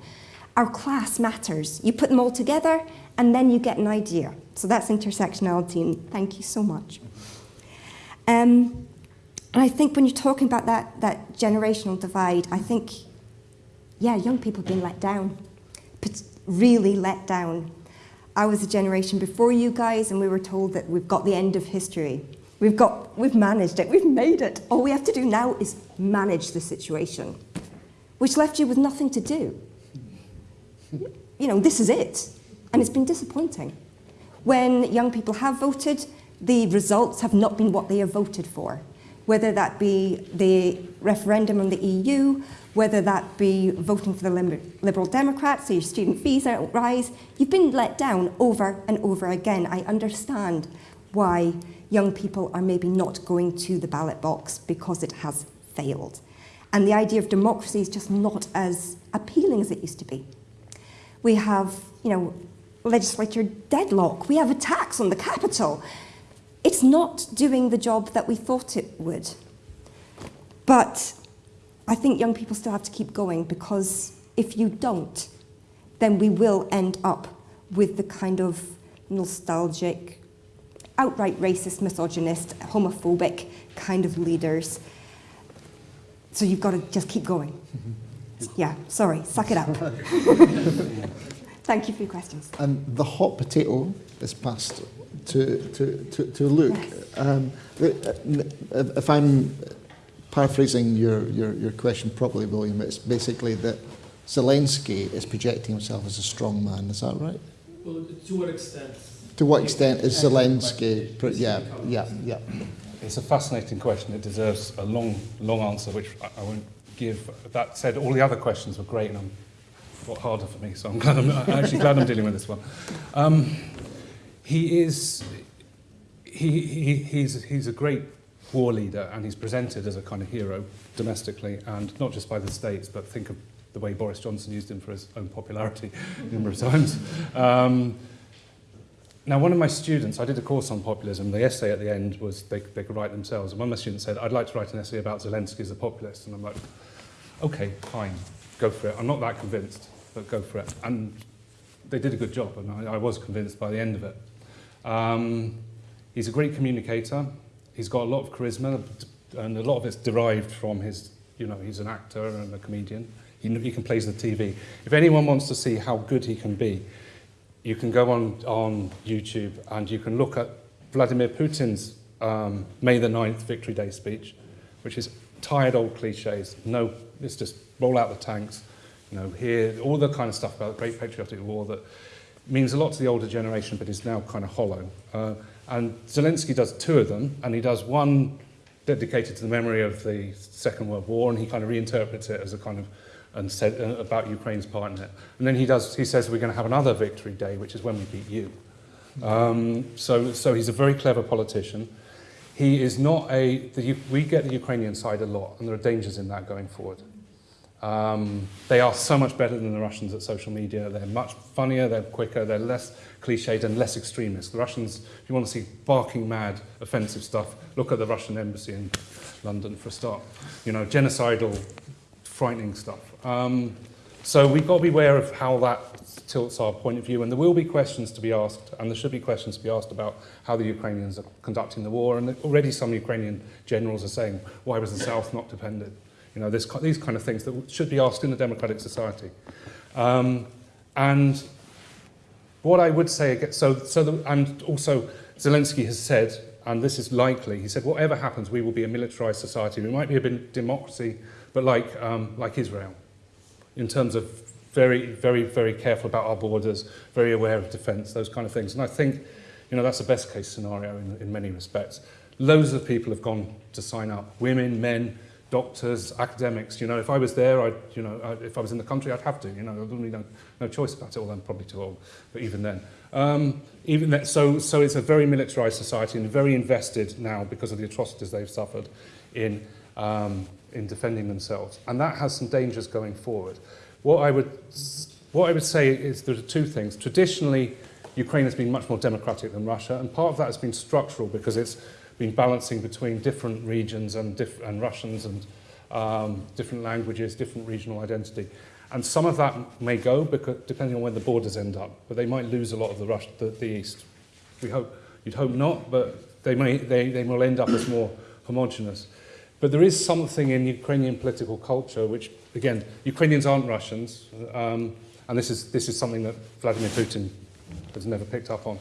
Our class matters. You put them all together and then you get an idea. So that's intersectionality, and thank you so much. Um, and I think when you're talking about that, that generational divide, I think, yeah, young people have been let down, really let down. I was a generation before you guys, and we were told that we've got the end of history. We've got, we've managed it, we've made it. All we have to do now is manage the situation, which left you with nothing to do. You know, this is it. And it's been disappointing. When young people have voted, the results have not been what they have voted for. Whether that be the referendum on the EU, whether that be voting for the Liberal Democrats, so your student fees don't rise, you've been let down over and over again. I understand why young people are maybe not going to the ballot box because it has failed. And the idea of democracy is just not as appealing as it used to be. We have, you know, legislature deadlock. We have attacks on the capital. It's not doing the job that we thought it would. But I think young people still have to keep going because if you don't, then we will end up with the kind of nostalgic, outright racist, misogynist, homophobic kind of leaders. So you've got to just keep going. <laughs> Yeah, sorry, suck it up. <laughs> Thank you for your questions. And the hot potato is passed to, to, to, to Luke. Um, if I'm paraphrasing your, your, your question properly, William, it's basically that Zelensky is projecting himself as a strong man. Is that right? Well, to what extent? To what extent is Zelensky? Yeah, yeah, yeah. It's a fascinating question. It deserves a long, long answer, which I, won't give. That said, all the other questions were great, and I'm harder for me, so I'm, <laughs> glad I'm actually glad I'm dealing with this one. Um, he is, he, he, he's, he's a great war leader, and he's presented as a kind of hero domestically, and not just by the States, but think of the way Boris Johnson used him for his own popularity <laughs> a number of times. Um, now, one of my students, I did a course on populism. The essay at the end was they, they could write themselves. And one of my students said, I'd like to write an essay about Zelensky as a populist. And I'm like, okay, fine, go for it. I'm not that convinced but go for it. And they did a good job, and I, I was convinced by the end of it. Um, he's a great communicator. He's got a lot of charisma, and a lot of it's derived from his, you know, he's an actor and a comedian. He, he can play the TV. If anyone wants to see how good he can be, you can go on, on YouTube and you can look at Vladimir Putin's um, May the 9th Victory Day speech, which is tired old cliches. No, it's just roll out the tanks, you know, here, all the kind of stuff about the Great Patriotic War that means a lot to the older generation, but is now kind of hollow. Uh, and Zelensky does two of them, and he does one dedicated to the memory of the Second World War, and he kind of reinterprets it as a kind of and said uh, about Ukraine's part in it. And then he does. He says we're going to have another victory day, which is when we beat you. Um, so, so he's a very clever politician. He is not a. The, we get the Ukrainian side a lot, and there are dangers in that going forward. Um, they are so much better than the Russians at social media. They're much funnier, they're quicker, they're less cliched and less extremist. The Russians, if you want to see barking mad, offensive stuff, look at the Russian embassy in London for a start. You know, genocidal, frightening stuff. Um, so we've got to be aware of how that tilts our point of view, and there will be questions to be asked, and there should be questions to be asked about how the Ukrainians are conducting the war. And already some Ukrainian generals are saying, why was the South not defended? You know, this, these kind of things that should be asked in a democratic society. Um, and what I would say, so, so the, and also Zelensky has said, and this is likely, he said, whatever happens, we will be a militarized society. We might be a democracy, but like, um, like Israel, in terms of very, very, very careful about our borders, very aware of defense, those kind of things. And I think, you know, that's the best case scenario in, in many respects. Loads of people have gone to sign up, women, men, doctors, academics. You know, if I was there, I'd, you know, I, if I was in the country, I'd have to. You know, I'd really no, no choice about it. Well, I'm probably too old, but even then. Um, even that, so, so it's a very militarized society and very invested now because of the atrocities they've suffered in, um, in defending themselves. And that has some dangers going forward. What I would, what I would say is there are two things. Traditionally, Ukraine has been much more democratic than Russia, and part of that has been structural because it's been balancing between different regions and, diff and Russians and um, different languages, different regional identity. And some of that may go, because, depending on where the borders end up, but they might lose a lot of the, the, the East. We hope, you'd hope not, but they, may, they, they will end up as more homogenous. But there is something in Ukrainian political culture which, again, Ukrainians aren't Russians, um, and this is, this is something that Vladimir Putin has never picked up on.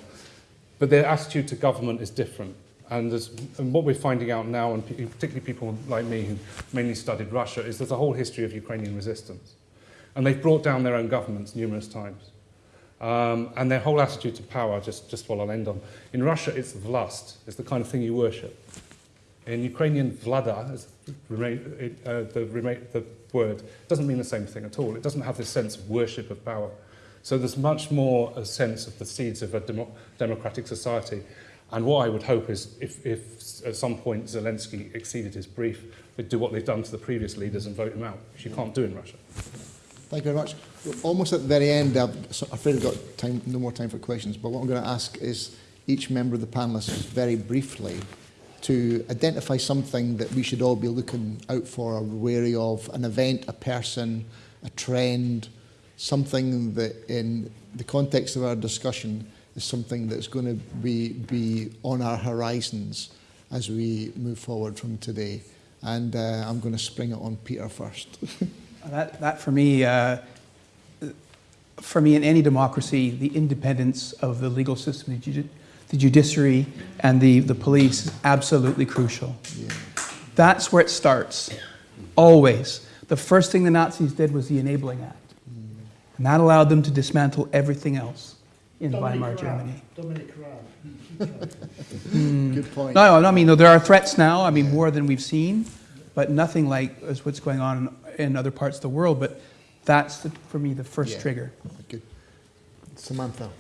But their attitude to government is different. And, and what we're finding out now, and particularly people like me who mainly studied Russia, is there's a whole history of Ukrainian resistance. And they've brought down their own governments numerous times. Um, and their whole attitude to power, just, just what I'll end on. In Russia, it's vlast. It's the kind of thing you worship. In Ukrainian, vlada, is uh, the, the word, doesn't mean the same thing at all. It doesn't have this sense of worship of power. So there's much more a sense of the seeds of a demo democratic society. And what I would hope is if, if at some point Zelensky exceeded his brief, they'd do what they've done to the previous leaders and vote him out, which you can't do in Russia. Thank you very much. We're almost at the very end. I'm afraid I've got time, no more time for questions, but what I'm going to ask is each member of the panelists very briefly to identify something that we should all be looking out for or wary of, an event, a person, a trend, something that in the context of our discussion is something that's going to be, be on our horizons as we move forward from today. And uh, I'm going to spring it on Peter first. <laughs> That, that for me, uh, for me in any democracy, the independence of the legal system, the, the judiciary and the, the police is absolutely crucial. Yeah. That's where it starts, always. The first thing the Nazis did was the Enabling Act. Mm. And that allowed them to dismantle everything else in Dominic Weimar Raab. Germany. Dominic Raab. mm. Good point. No, no, I mean, there are threats now, I mean, more than we've seen, but nothing like as what's going on in other parts of the world, but that's, the, for me, the first Yeah. trigger. Good. Samantha.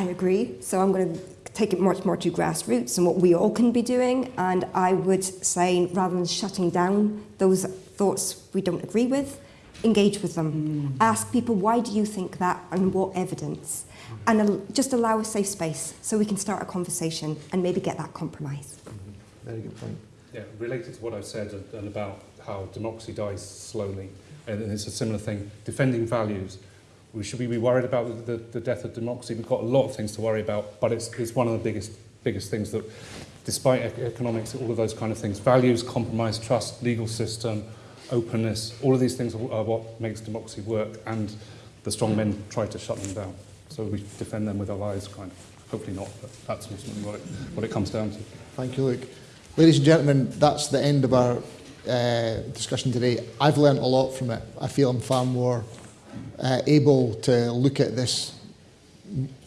I agree. So I'm going to take it much more to grassroots and what we all can be doing. And I would say, rather than shutting down those thoughts we don't agree with, engage with them. Mm. Ask people, why do you think that and what evidence? And al- just allow a safe space so we can start a conversation and maybe get that compromise. Mm-hmm. Very good point. Yeah, related to what I've said and, and about how democracy dies slowly, and it's a similar thing, defending values. We should we be worried about the, the, death of democracy? We've got a lot of things to worry about, but it's, it's one of the biggest, biggest things that, despite economics, all of those kind of things, values, compromise, trust, legal system, openness, all of these things are what makes democracy work, and the strong men try to shut them down. So we defend them with our lives, kind of. Hopefully not, but that's ultimately what it, what it comes down to. Thank you, Luke. Ladies and gentlemen, that's the end of our uh, discussion today. I've learned a lot from it. I feel I'm far more uh, able to look at this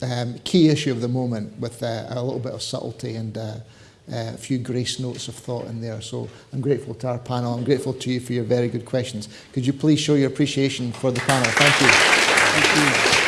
um, key issue of the moment with uh, a little bit of subtlety and uh, uh, a few grace notes of thought in there. So I'm grateful to our panel. I'm grateful to you for your very good questions. Could you please show your appreciation for the panel? Thank you.